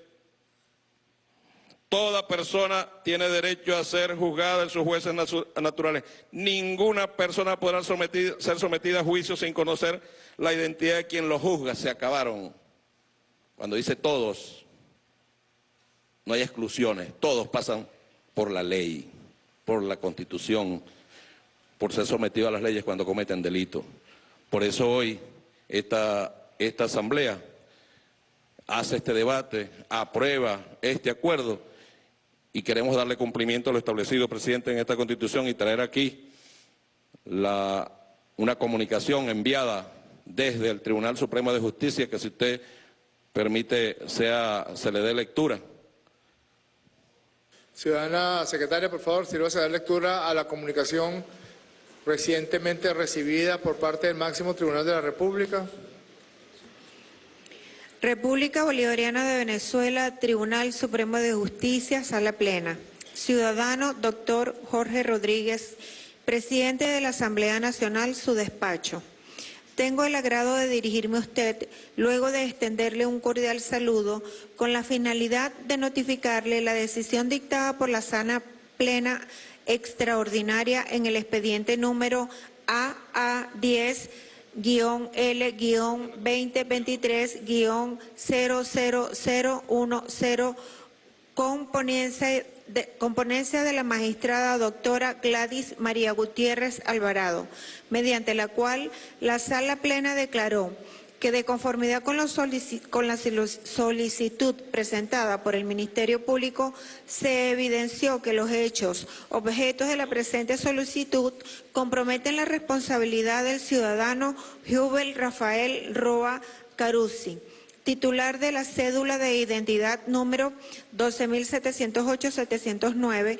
Toda persona tiene derecho a ser juzgada en sus jueces naturales. Ninguna persona podrá ser sometida a juicio sin conocer la identidad de quien lo juzga. Se acabaron. Cuando dice todos, no hay exclusiones. Todos pasan por la ley, por la constitución, por ser sometidos a las leyes cuando cometen delito. Por eso hoy esta, esta asamblea hace este debate, aprueba este acuerdo y queremos darle cumplimiento a lo establecido, presidente, en esta constitución y traer aquí la, una comunicación enviada desde el Tribunal Supremo de Justicia que si usted permite sea, se le dé lectura. Ciudadana secretaria, por favor, sírvase a dar lectura a la comunicación recientemente recibida por parte del máximo tribunal de la República. República Bolivariana de Venezuela, Tribunal Supremo de Justicia, Sala Plena. Ciudadano Doctor Jorge Rodríguez, presidente de la Asamblea Nacional, su despacho. Tengo el agrado de dirigirme a usted luego de extenderle un cordial saludo con la finalidad de notificarle la decisión dictada por la sana plena extraordinaria en el expediente número AA10-L-2023-00010 con ponencia de, con ponencia de la magistrada doctora Gladys María Gutiérrez Alvarado, mediante la cual la Sala Plena declaró que de conformidad con, la solicitud presentada por el Ministerio Público, se evidenció que los hechos objetos de la presente solicitud comprometen la responsabilidad del ciudadano Jubel Rafael Roa Carusi, titular de la cédula de identidad número 12.708-709,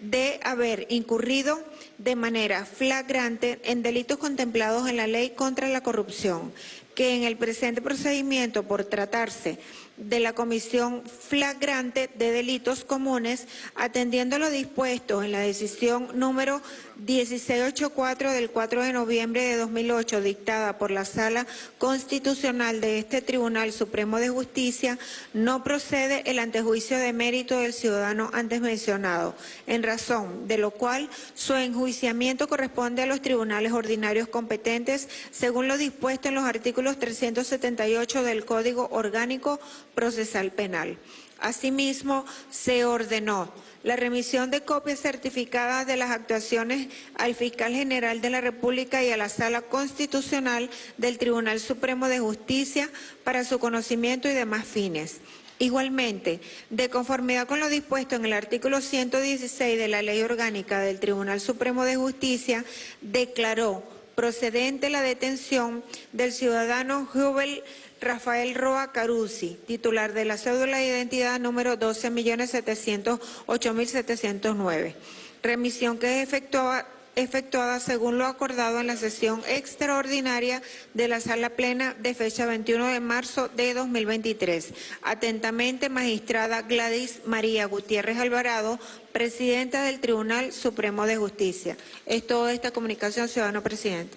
de haber incurrido de manera flagrante en delitos contemplados en la ley contra la corrupción, que en el presente procedimiento por tratarse de la Comisión Flagrante de Delitos Comunes, atendiendo lo dispuesto en la decisión número 1684 del 4 de noviembre de 2008, dictada por la Sala Constitucional de este Tribunal Supremo de Justicia, no procede el antejuicio de mérito del ciudadano antes mencionado, en razón de lo cual su enjuiciamiento corresponde a los tribunales ordinarios competentes, según lo dispuesto en los artículos 378 del Código Orgánico Procesal Penal. Asimismo, se ordenó la remisión de copias certificadas de las actuaciones al Fiscal General de la República y a la Sala Constitucional del Tribunal Supremo de Justicia para su conocimiento y demás fines. Igualmente, de conformidad con lo dispuesto en el artículo 116 de la Ley Orgánica del Tribunal Supremo de Justicia, declaró procedente la detención del ciudadano Jubel Rafael Roa Carusi, titular de la cédula de identidad número 12.708.709. Remisión que es efectuada, efectuada según lo acordado en la sesión extraordinaria de la Sala Plena de fecha 21 de marzo de 2023. Atentamente, magistrada Gladys María Gutiérrez Alvarado, presidenta del Tribunal Supremo de Justicia. Es toda esta comunicación, ciudadano presidente.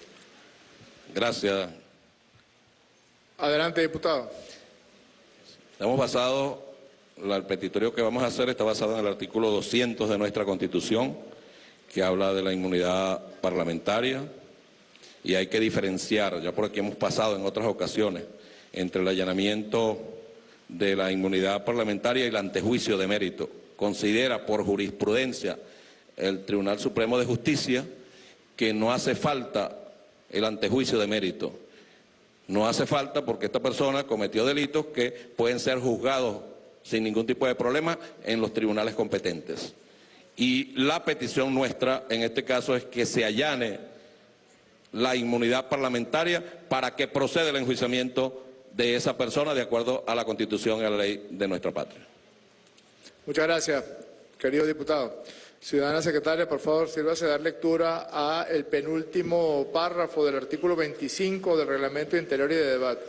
Gracias, Adelante, diputado. Estamos basados, el petitorio que vamos a hacer está basado en el artículo 200 de nuestra Constitución, que habla de la inmunidad parlamentaria, y hay que diferenciar, ya por aquí hemos pasado en otras ocasiones, entre el allanamiento de la inmunidad parlamentaria y el antejuicio de mérito. Considera por jurisprudencia el Tribunal Supremo de Justicia que no hace falta el antejuicio de mérito, no hace falta porque esta persona cometió delitos que pueden ser juzgados sin ningún tipo de problema en los tribunales competentes. Y la petición nuestra en este caso es que se allane la inmunidad parlamentaria para que proceda el enjuiciamiento de esa persona de acuerdo a la Constitución y a la ley de nuestra patria. Muchas gracias, querido diputado. Ciudadana secretaria, por favor, sírvase dar lectura a el penúltimo párrafo del artículo 25 del Reglamento Interior y de Debate.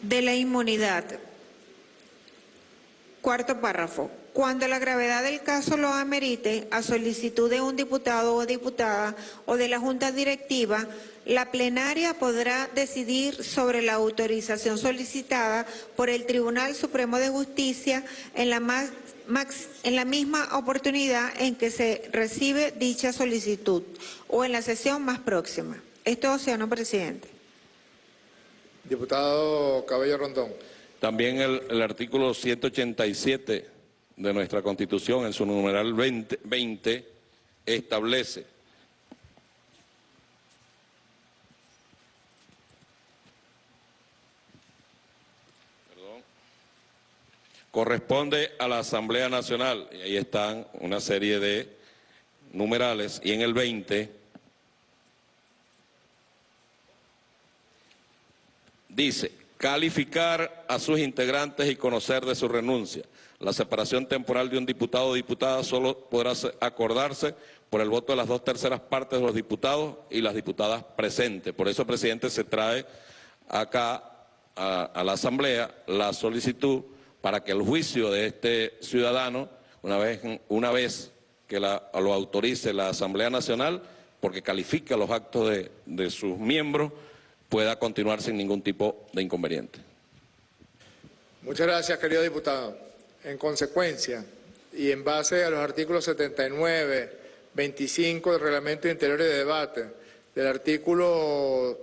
De la inmunidad. Cuarto párrafo. Cuando la gravedad del caso lo amerite, a solicitud de un diputado o diputada o de la Junta Directiva, la plenaria podrá decidir sobre la autorización solicitada por el Tribunal Supremo de Justicia en la más en la misma oportunidad en que se recibe dicha solicitud o en la sesión más próxima. Esto, señor presidente. Diputado Cabello Rondón. También el, el, artículo 187 de nuestra Constitución, en su numeral 20, 20 establece corresponde a la Asamblea Nacional, y ahí están una serie de numerales, y en el 20 dice, calificar a sus integrantes y conocer de su renuncia. La separación temporal de un diputado o diputada solo podrá acordarse por el voto de las dos terceras partes de los diputados y las diputadas presentes. Por eso, presidente, se trae acá a, a la Asamblea la solicitud para que el juicio de este ciudadano una vez, una vez que la- lo autorice la Asamblea Nacional, porque califica los actos de, de sus miembros, pueda continuar sin ningún tipo de inconveniente. Muchas gracias, querido diputado. En consecuencia, y en base a los artículos 79, 25 del Reglamento Interior de Debate, del artículo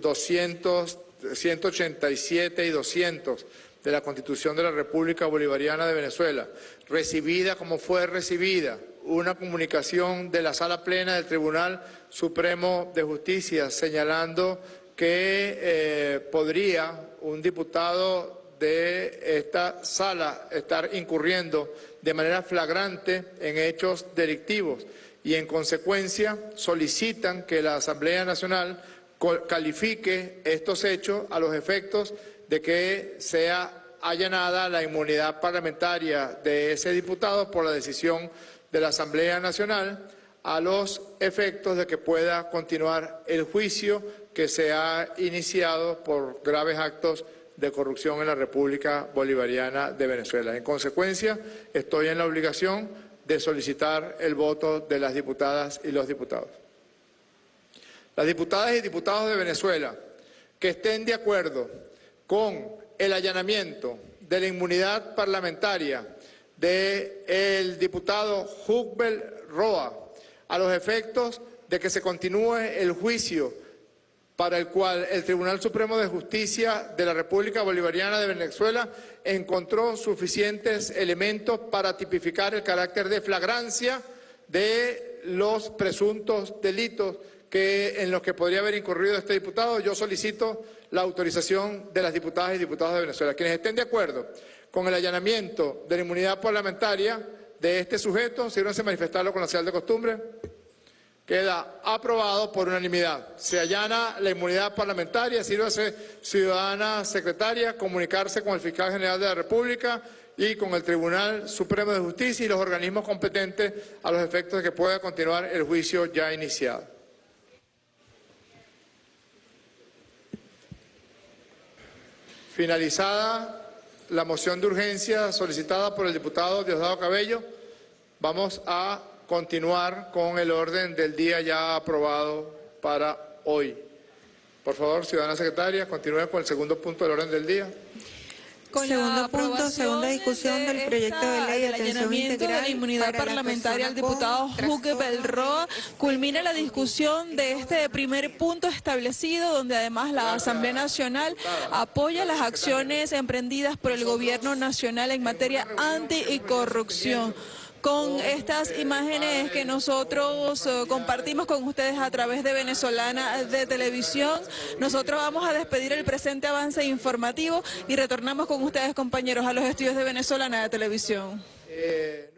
200, 187 y 200 de la Constitución de la República Bolivariana de Venezuela, recibida como fue recibida una comunicación de la Sala Plena del Tribunal Supremo de Justicia señalando que eh, podría un diputado de esta sala estar incurriendo de manera flagrante en hechos delictivos y en consecuencia solicitan que la Asamblea Nacional califique estos hechos a los efectos de que sea allanada la inmunidad parlamentaria de ese diputado por la decisión de la Asamblea Nacional a los efectos de que pueda continuar el juicio que se ha iniciado por graves actos de corrupción en la República Bolivariana de Venezuela. En consecuencia, estoy en la obligación de solicitar el voto de las diputadas y los diputados. Las diputadas y diputados de Venezuela que estén de acuerdo con el allanamiento de la inmunidad parlamentaria del diputado Hugbel Roa a los efectos de que se continúe el juicio para el cual el Tribunal Supremo de Justicia de la República Bolivariana de Venezuela encontró suficientes elementos para tipificar el carácter de flagrancia de los presuntos delitos que, en los que podría haber incurrido este diputado. Yo solicito la autorización de las diputadas y diputados de Venezuela. Quienes estén de acuerdo con el allanamiento de la inmunidad parlamentaria de este sujeto, sírvanse manifestarlo con la señal de costumbre. Queda aprobado por unanimidad. Se allana la inmunidad parlamentaria, sírvase ciudadana secretaria, comunicarse con el fiscal general de la República y con el Tribunal Supremo de Justicia y los organismos competentes a los efectos de que pueda continuar el juicio ya iniciado. Finalizada la moción de urgencia solicitada por el diputado Diosdado Cabello, vamos a continuar con el orden del día ya aprobado para hoy. Por favor, ciudadana secretaria, continúe con el segundo punto del orden del día. Con Segundo la punto, segunda discusión del proyecto de ley de atención de la inmunidad para parlamentaria al diputado Juque Belroa, culmina la discusión de este primer punto establecido, donde además la Asamblea Nacional apoya las acciones emprendidas por el Gobierno Nacional en materia anti y corrupción con estas imágenes que nosotros eh, compartimos con ustedes a través de Venezolana de Televisión. Nosotros vamos a despedir el presente avance informativo y retornamos con ustedes, compañeros, a los estudios de Venezolana de Televisión. Eh,